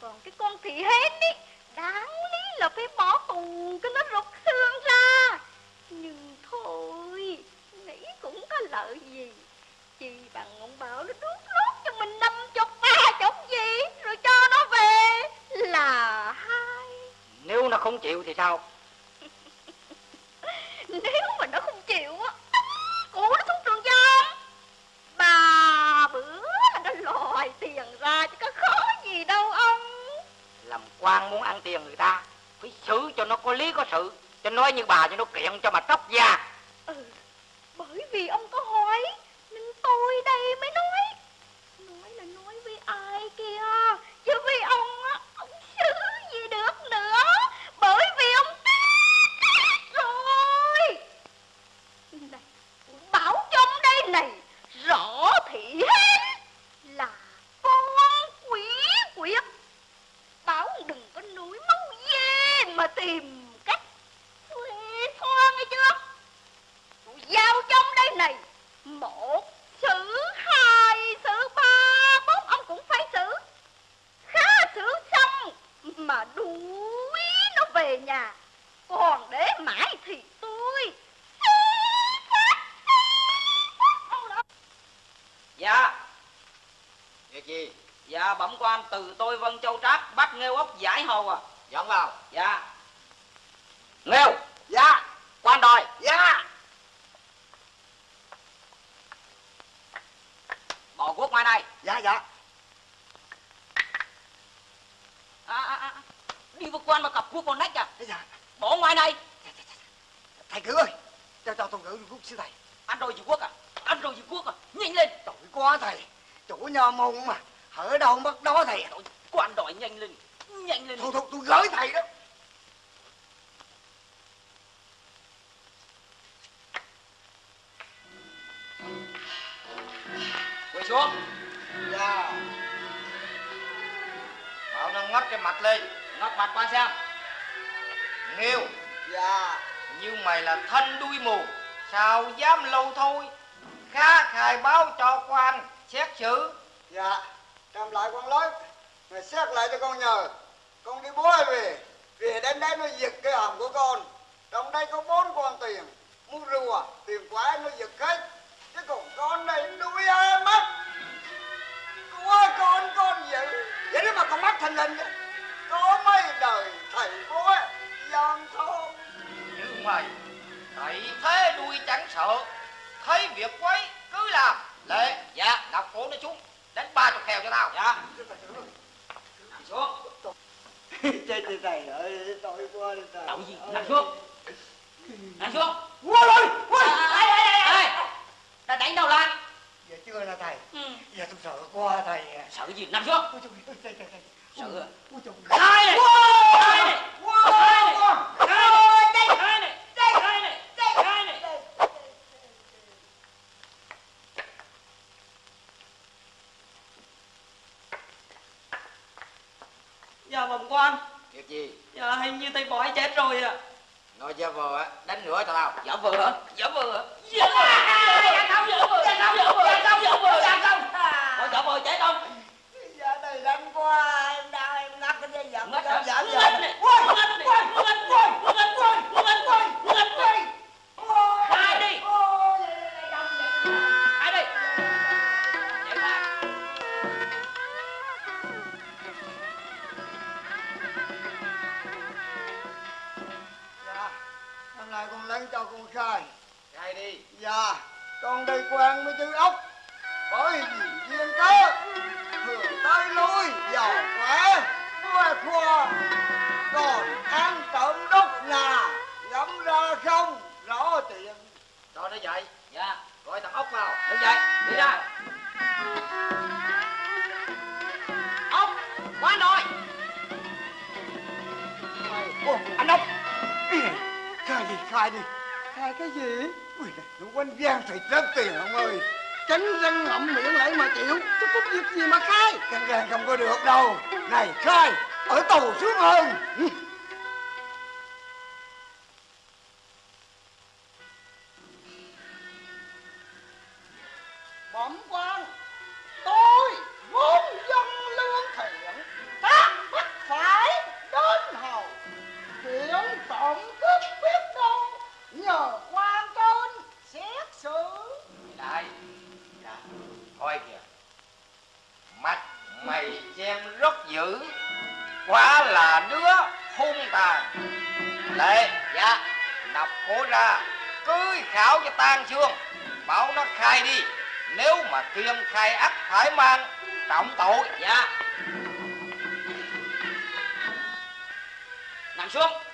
Còn cái con thị hến ý Đáng lý là phải bỏ tù cái nó rụt thương ra. Nhưng thôi, Nghĩ cũng có lợi gì. Chỉ bằng ông bảo nó đút lót cho mình năm chục ba chục gì, Rồi cho nó về. Là hai nếu nó không chịu thì sao? [LAUGHS] Nếu mà nó không chịu á cụ nó xuống trường giam. Bà bữa là nó lòi tiền ra chứ có khó gì đâu ông. Làm quan muốn ăn tiền người ta phải xử cho nó có lý có sự. Cho nói như bà cho nó kiện cho mà tóc da. Ừ bởi vì ông có hỏi nên tôi đây mới nói. Nói là nói với ai kia chứ với ông xử gì được nữa bởi vì ông rồi này bảo trong đây này rõ thị hết là con quỷ quyệt bảo đừng có núi máu dê mà tìm cách thuê thoa nghe chưa? Tụi giao trong đây này một xử hai xử ba, bốn, ông cũng phải xử khá xử xong mà đuổi nó về nhà. Còn để mãi thì dạ. Việc gì? dạ bẩm quan từ tôi vân châu trác bắt nghêu ốc giải hầu à Dọn vào. dạ. Nghêu. Dạ. Quan đòi. Dạ. Bỏ quốc ngoài này. Dạ dạ. À, à, à. đi với quan mà cặp quốc vào nách à? Dạ bỏ ngoài này. Thầy cử ơi cho cho tôi gửi rút sư thầy. Ăn rồi gì quốc à ăn rồi gì quốc à nhanh lên tội quá thầy chủ nhà môn mà ở đâu mất đó thầy quan đòi nhanh lên nhanh lên thôi thôi tôi gửi thầy đó Quỳ xuống. dạ Bảo nó ngất cái mặt lên. ngóc mặt quan xem Nghiêu, dạ như mày là thân đuôi mù. Sao dám lâu thôi. Khá khai báo cho quan xét xử. dạ cầm lại con lối mày xét lại cho con nhờ. Con đi bố ai về. Về đến đây nó giật cái hòm của con. Trong đây có bốn con tiền. Mua rùa tiền quái nó giật hết. Chứ còn con này đuôi ai mất? Của con con giữ vậy đó mà con mắt thành hình có mấy đời thầy bố gian thôn Như mày, thấy thế đuôi chẳng sợ. Thấy việc quấy cứ làm. Lệ, dạ, đọc cổ nó xuống. Đánh ba chục kèo cho tao. dạ. Nằm xuống. [LAUGHS] Chết chết thầy ơi tội quá đi thầy. Đậu gì? Nằm xuống. Nằm xuống. Quá rồi. Quá. Ê ê ê đã đánh đầu lại? Giờ chưa là thầy. Ừ. giờ tôi sợ quá thầy. Sợ gì? Nằm xuống. Ôi trời ơi sợ. Ôi trời khai này khai này này khai này khai này khai này Dạ bẩm Việc gì? Dạ hình như thầy bói chết rồi ạ Nói cho vợ á, đánh nữa tao. giả vờ hả giả vờ hả giả vờ dạ không giả vờ dạ không giả vờ dạ không giả vờ dạ không có giả vờ chết không giờ này đánh quá em đau em ngắt cái dây dẫn ngất hả dẫn ngất này ngất này ngất này ngất này ngất này khai lấy cho con khai Khai đi. dạ con đây quen với chữ ốc. Bởi vì duyên cớ thường tới lui giàu khỏe khoe khoa còn ăn trộm đốt nhà ngắm ra không rõ tiền Cho nó dậy. dạ. Gọi thằng ốc vào. đứng dậy. Đi ra. Ông quan rồi. Ồ, anh ốc khai đi khai đi. Khai cái gì? Ui nó quanh gian thì rất tiền ông ơi. Tránh răng ngậm miệng lại mà chịu. Chứ có việc gì mà khai? Căn gan không có được đâu. Này khai Ở tù sướng hơn Dạ Nạp cố ra, Cưới khảo cho tan xương. Bảo nó khai đi, Nếu mà kiêm khai ắt phải mang, Trọng tội Dạ Nằm xuống.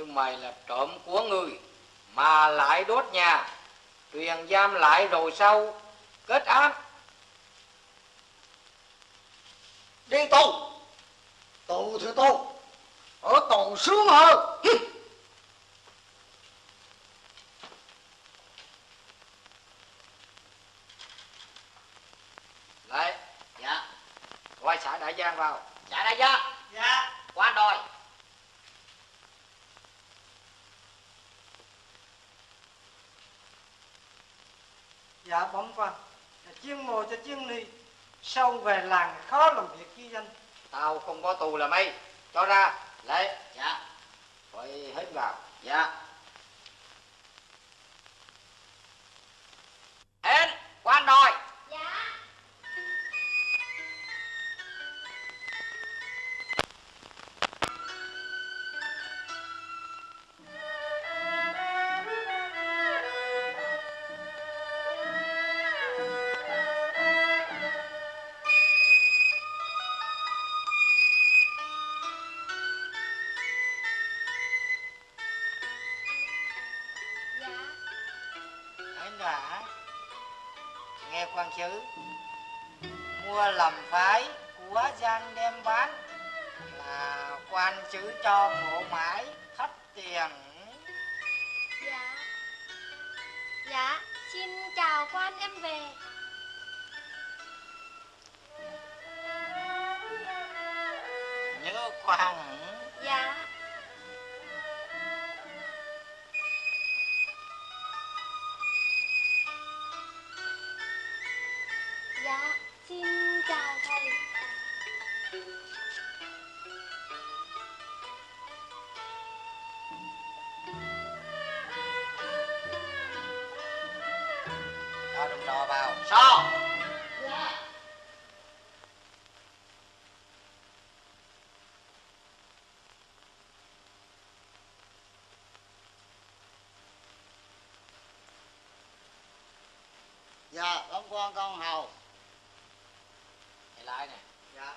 như mày là trộm của người mà lại đốt nhà. Truyền giam lại rồi sau kết án. Đi tù. Tù thì tù. Ở tù sướng hơn. Lại. Dạ. Gọi xã đại giang vào. Xã đại giang. Dạ. Qua đòi Dạ, giả bóng quan, dạ, chuyên mồ cho chuyên ni sâu về làng khó làm việc chi danh tao không có tù là mày. Cho ra. Lấy dạ. Gọi hết vào. Dạ. Hết. quan đội Dạ, bấm quan con hầu. Thầy lại nè. Dạ.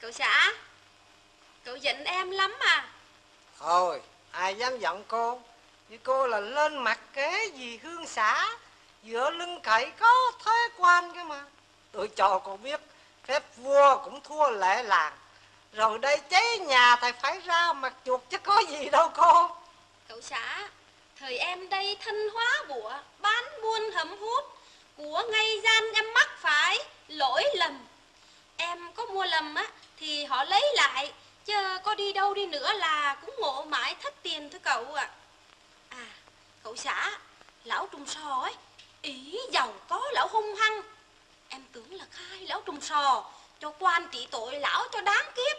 Cậu xã Cậu giận em lắm à Thôi, ai dám giận cô? Vì cô là lên mặt kế gì hương xã Dựa lưng cậy có thế quan cơ mà. Tôi cho cô biết Phép vua cũng thua lệ làng. Rồi đây cháy nhà thầy phải ra mặt chuột chứ có gì đâu cô. Cậu xã, Thời em đây thân hóa bủa, Bán buôn hầm hút. Của ngay gian em mắc phải, Lỗi lầm. Em có mua lầm á, Thì họ lấy lại. Chứ có đi đâu đi nữa là Cũng ngộ mãi thất tiền thôi cậu ạ. À. cậu xã, Lão trung sò ấy, Ý giàu có lão hung hăng. Em tưởng là khai lão trùng sò, Cho quan trị tội lão cho đáng kiếp.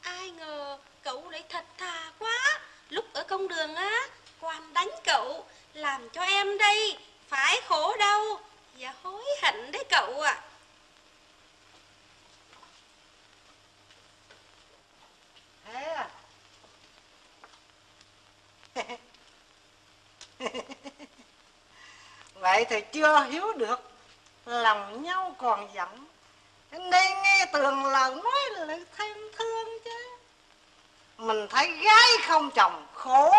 Ai ngờ cậu lại thật thà quá. Lúc ở công đường á Quan đánh cậu, Làm cho em đây Phải khổ đau Và hối hận đấy cậu ạ. Thế à? [LAUGHS] Vậy thì chưa hiểu được. Lòng nhau còn giận. Đây nghe tường lời nói lại thêm thương chứ. Mình thấy gái không chồng Khổ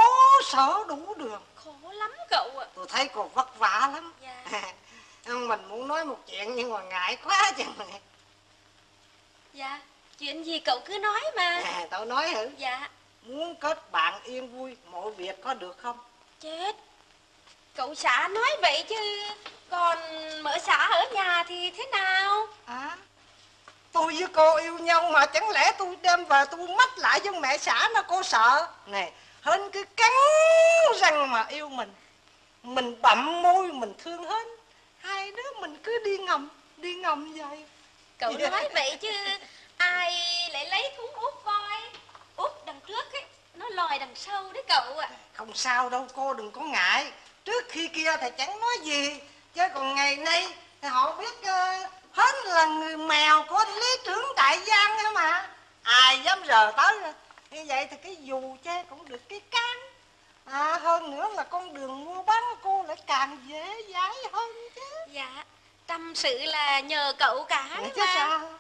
sở đủ đường. Khổ lắm cậu ạ. Tôi thấy còn vất vả lắm. Dạ. [LAUGHS] Mình muốn nói một chuyện nhưng mà ngại quá chừng Dạ Chuyện gì cậu cứ nói mà. À, Tao nói hử. Dạ. Muốn kết bạn yên vui Mọi việc có được không? Chết Cậu xã nói vậy chứ Còn mở xã ở nhà thì thế nào? À Tôi với cô yêu nhau mà chẳng lẽ tôi đem về tôi mách lại với mẹ xã nó cô sợ? Nè Hên cứ cắn răng mà yêu mình. Mình bậm môi mình thương hết Hai đứa mình cứ đi ngầm Đi ngầm vậy. Cậu nói vậy chứ Ai lại lấy thúng út coi Út đằng trước ấy Nó lòi đằng sau đấy cậu ạ. Không sao đâu cô đừng có ngại Trước khi kia thì chẳng nói gì Chứ còn ngày nay thì họ biết uh, hết là người mèo của lý trưởng tại giang nữa mà. Ai dám rờ tới Như vậy thì cái dù che cũng được cái can À hơn nữa là con đường mua bán của cô lại càng dễ dãi hơn chứ. Dạ Tâm sự là nhờ cậu cả Vậy đấy chứ mà sao?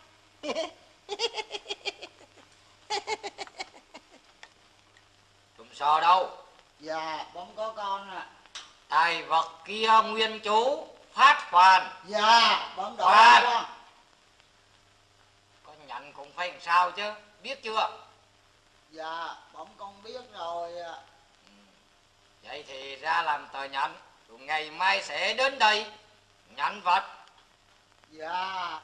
Trùng sò đâu? Dạ, bấm có con à Tài vật kia nguyên chú Phát hoàn. Dạ, bấm đổ Khoan. con nhận cũng phải làm sao chứ? Biết chưa? Dạ, bấm con biết rồi Vậy thì ra làm tờ nhận Rồi ngày mai sẽ đến đây. Nhận vật. Dạ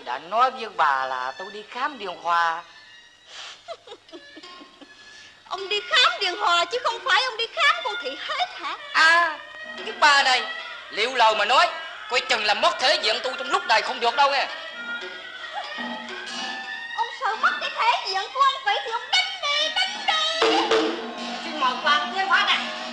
tôi đã nói với bà là tôi đi khám điều hòa. [LAUGHS] Ông đi khám điều hòa chứ không phải ông đi khám cô thị hết hả? À cái bà này Liệu lời mà nói Coi chừng là mất thể diện tôi trong lúc này không được đâu nghe. [LAUGHS] Ông sợ mất cái thể diện của anh vậy thì ông đánh đi đánh đi. Xin mời quan thế hóa này.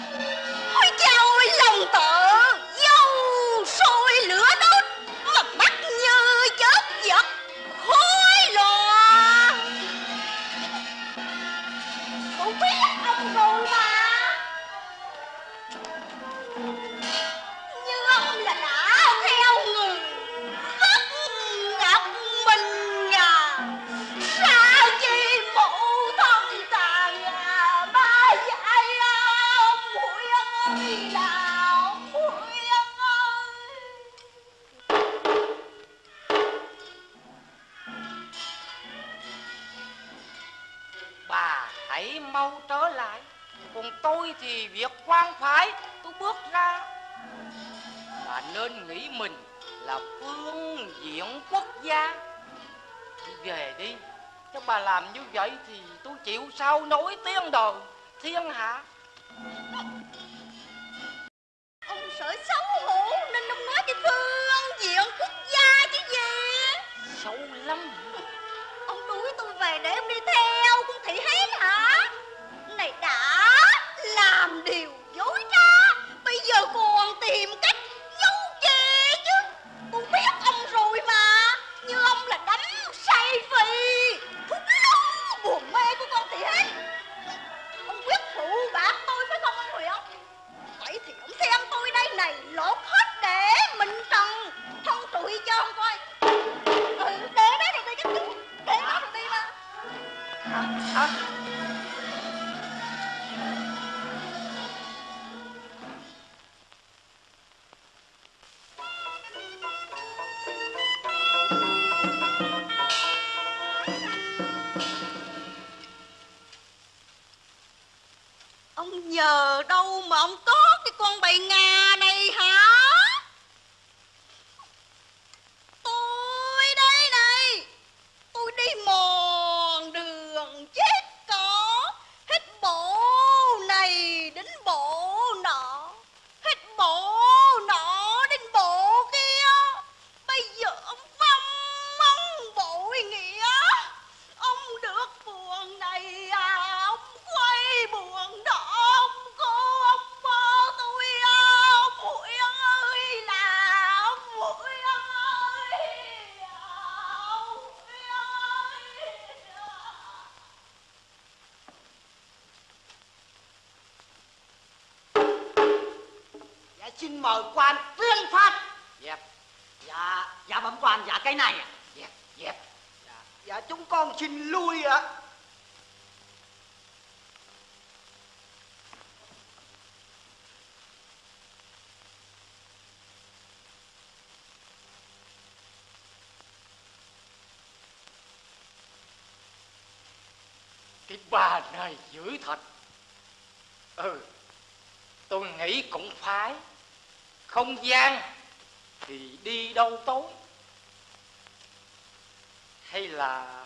Thiên? mình à bà này dữ thật. Ừ tôi nghĩ cũng phải. Không gian thì đi đâu tối? Hay là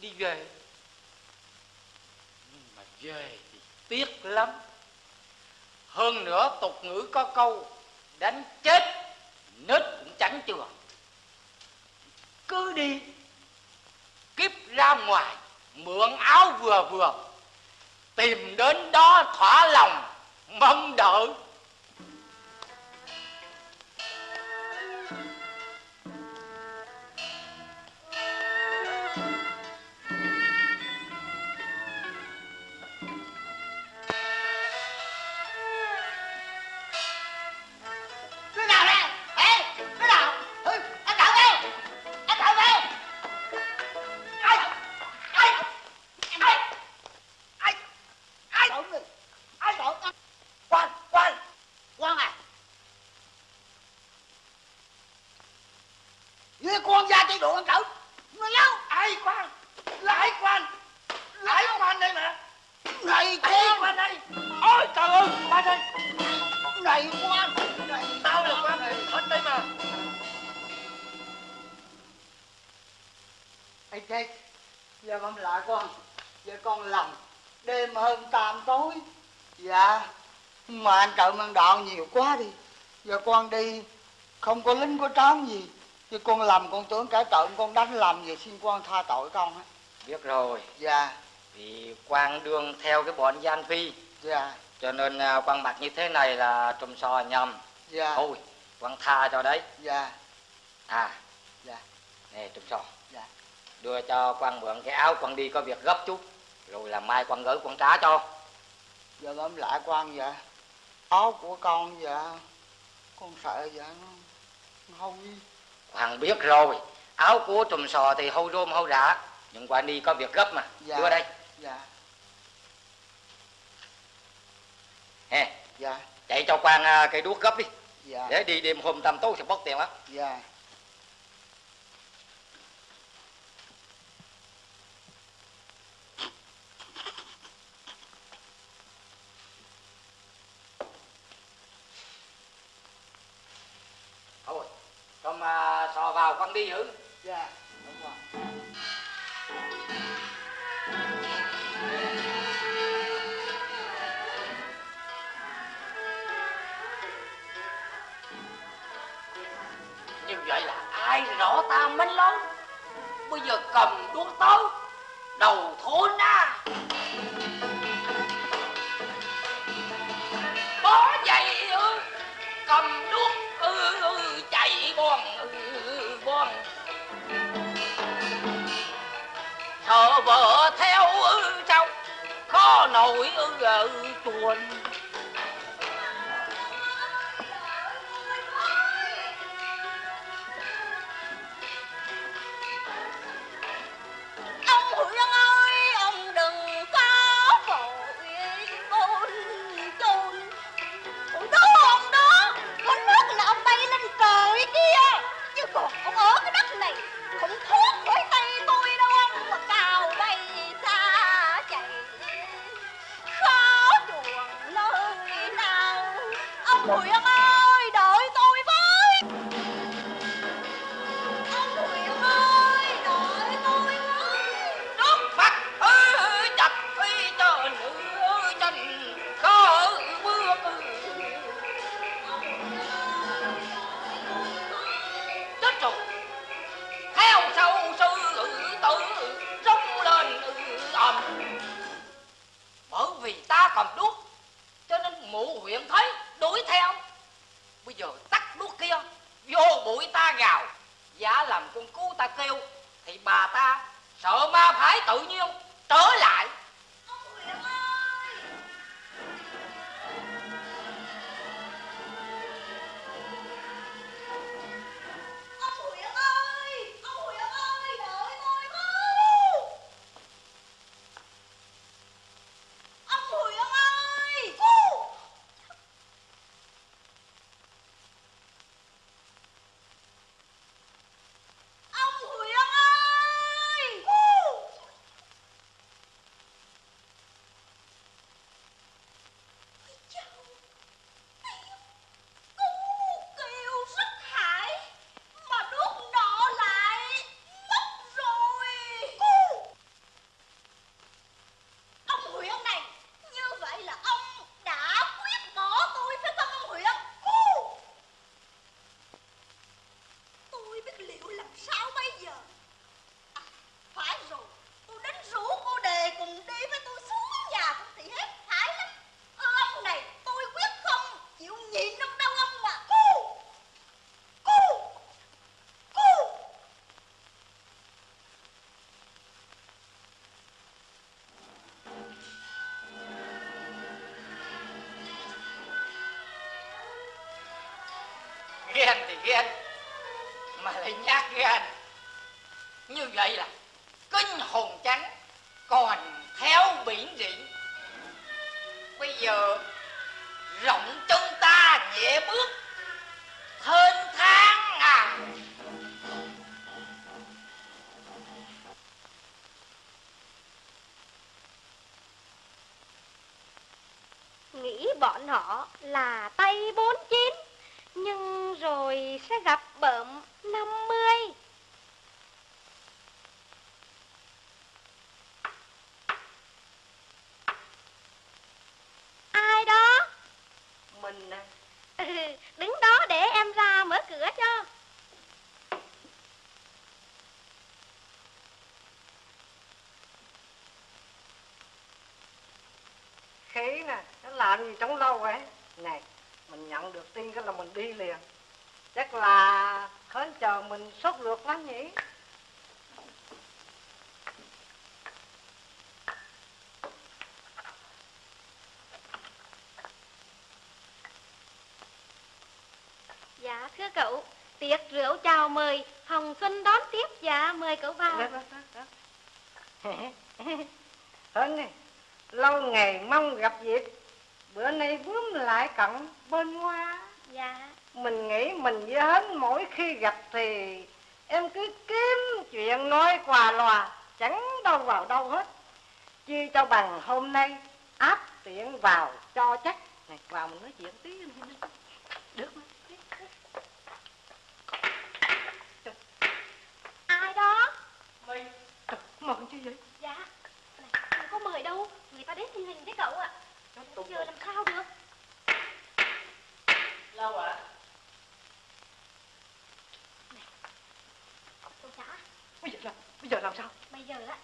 đi về nhưng mà về thì tiếc lắm. Hơn nữa tục ngữ có câu, đánh chết, nết cũng tránh chưa cứ đi, kiếp ra ngoài mượn áo vừa vừa tìm đến đó thỏa lòng mong đợi. chọn nhiều quá đi. Giờ con đi không có lính có tráng gì. Chứ con làm con tưởng cả trộm con đánh làm gì xin quan tha tội con á biết rồi. Dạ. Vì quan đương theo cái bọn gian phi. Dạ. Cho nên à, quan mặt như thế này là trùm sò nhầm. Dạ. Thôi quan tha cho đấy. Dạ. À. Dạ. Nè trùm sò. Dạ. Đưa cho quan mượn cái áo quan đi có việc gấp chút. Rồi là mai quan gửi quan trả cho. Giờ ấm lại quan vậy áo của con dạ con sợ dạ nó nó hôi quan biết rồi. Áo của trùm sò thì hôi rôm hôi rã nhưng quan đi có việc gấp mà. Dạ. đưa đây. Dạ. Hè dạ. chạy cho quan à, cây đuốc gấp đi. Dạ. Để đi đêm hôm tăm tối sẽ bóc tiền lắm. Dạ thôi con à, sò vào quan đi giữ dạ. Đúng rồi. Như vậy là ai rõ ta minh lâu? Bây giờ cầm đuốc tới đầu thôn à bon sợ vợ theo ư sao khó nổi ư chuồn này, không cầm đuốc. Cho nên mụ huyện thấy đuổi theo. Bây giờ tắt đuốc kia, vô bụi ta gào. Giả làm con cú ta kêu, thì bà ta sợ ma phải tự nhiên trở lại. Ghen thì ghen, mà lại nhát gan. Như vậy là kinh hồn trắng còn theo biển diễn bây giờ rộng chân ta nhẹ bước thênh thang à nghĩ bọn họ là tay bốn chín nhưng rồi sẽ gặp bợm năm mươi ai đó mình à, Ừ, đứng đó để em ra mở cửa cho khí nè làm gì trong lâu vậy này mình nhận được tin cái là mình đi liền. Chắc là hến chờ mình sốt ruột lắm nhỉ? Dạ thưa cậu Tiệc rượu chào mời Hồng Xuân đón tiếp. Dạ mời cậu vào. Đó, đó, đó, đó. Hến này lâu ngày mong gặp dịp bữa nay bướm lại cận bên hoa. Dạ. Mình nghĩ mình với hến mỗi khi gặp thì em cứ kiếm chuyện nói quà lòa chẳng đâu vào đâu hết. Chi cho bằng hôm nay áp tiện vào cho chắc. Này vào mình nói chuyện tí được không? Ai đó? Mày. Trời, mừng chứ vậy? Dạ. Này, Không có mời đâu? Người ta đến thiên hình đấy cậu ạ Bây giờ làm sao được. Lâu ạ Cậu xã bây giờ làm bây giờ làm sao? Bây giờ á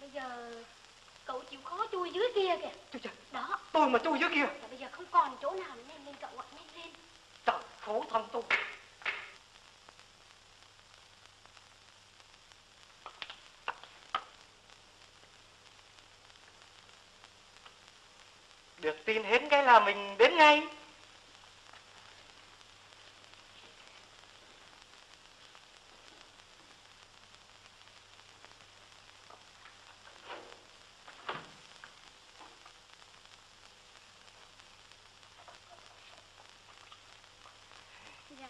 Bây giờ Cậu chịu khó chui dưới kia kìa. Trời, trời, Đó. Tôi mà chui dưới kia. Và bây giờ không còn chỗ nào nữa nhanh lên cậu ạ Nhanh lên. Trời khổ thân tôi được tin hết cái là mình đến ngay. Dạ.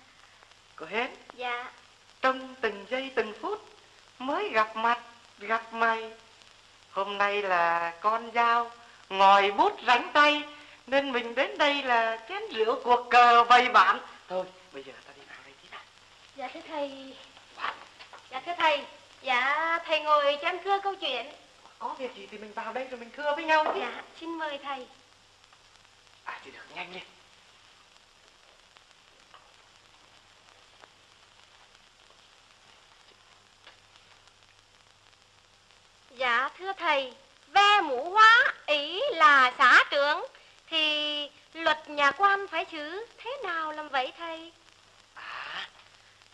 Có hết? Dạ. Trong từng giây từng phút mới gặp mặt gặp mày. Hôm nay là con dao ngòi bút rảnh nên mình đến đây là chén rượu cuộc cờ bày bạn. Thôi bây giờ ta đi vào đây tí đã Dạ thưa thầy. Dạ thưa thầy. Dạ thầy ngồi cho em thưa câu chuyện. Có việc gì thì mình vào đây rồi mình thưa với nhau chứ Dạ xin mời thầy. À thì được nhanh lên. Dạ thưa thầy Ve mũ hóa ý là xã trưởng Thì luật nhà quan phải xử thế nào làm vậy thầy? À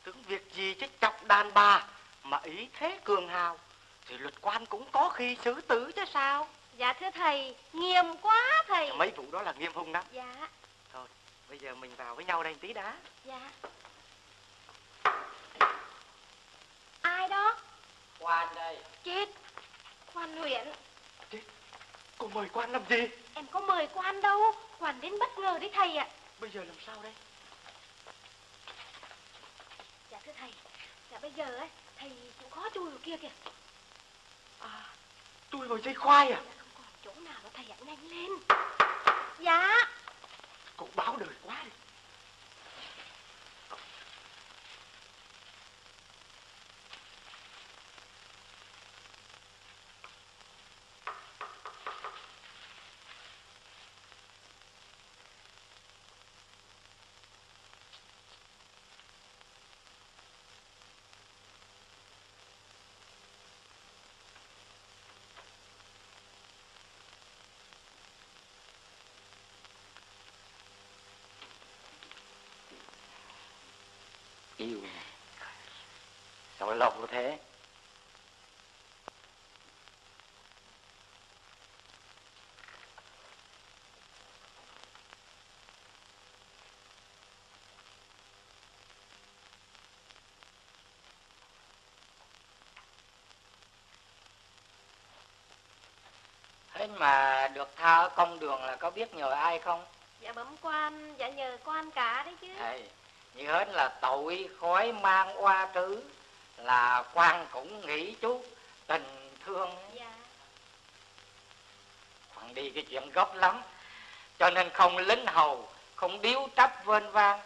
tưởng việc gì chứ chọc đàn bà mà ý thế cường hào thì luật quan cũng có khi xử tử chứ sao? Dạ thưa thầy Nghiêm quá thầy. Mấy vụ đó là nghiêm hung lắm. Dạ. Thôi bây giờ mình vào với nhau đây tí đã. Dạ. Ai đó? Quan đây. Chết. Quan huyện cô mời quan làm gì? Em có mời quan đâu Quan đến bất ngờ đấy thầy ạ. Bây giờ làm sao đây? Dạ thưa thầy Dạ bây giờ ấy Thầy chịu khó chui vào kia kìa. À tôi vào dây khoai à? Dạ không còn chỗ nào nữa thầy ạ Nhanh lên. Dạ. Cậu báo đời quá đi yêu sao lại lòng thế? Thế mà được tha ở công đường là có biết nhờ ai không? Dạ bẩm quan Dạ nhờ quan cả đấy chứ. Thầy như hết là tội khói mang oa trứ là quan cũng nghĩ chút tình thương. Dạ. Hoàng đi cái chuyện gốc lắm cho nên không lính hầu không điếu trắp vên vang.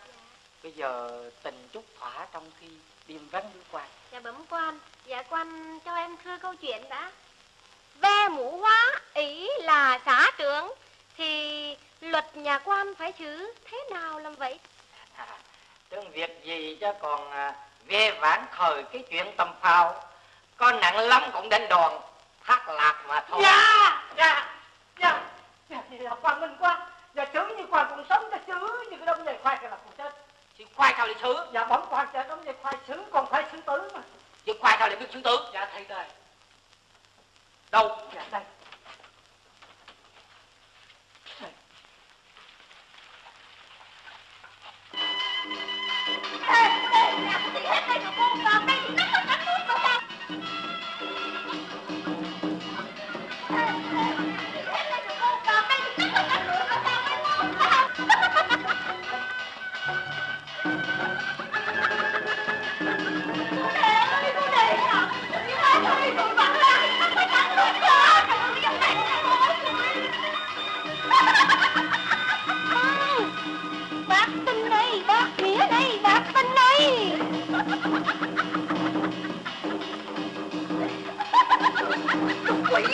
Bây giờ tình chút thỏa trong khi đêm vắng với quan. Dạ bẩm quan Dạ quan cho em thưa câu chuyện đã. Ve mũ hóa ý là xã trưởng Thì luật nhà quan phải xử thế nào làm vậy tương việc gì chứ còn à, về vãn thời cái chuyện tầm phao có nặng lắm cũng đến đòn thác lạc mà thôi. Dạ dạ dạ. Dạ thì là quan minh quá. Và chữ như quan còn sống cho chữ như cái đống dây khoai cái là còn chết chứ khoai sao lại sứ dạ bấm quan chết đống dây khoai xứ còn phải xứ tứ mà. Chứ khoai sao lại biết sứ tướng dạ thầy đây. Đâu? Dạ đây Ê, ê, nhà của chị hết đây rồi cô Còn đây thì nắp Quỷ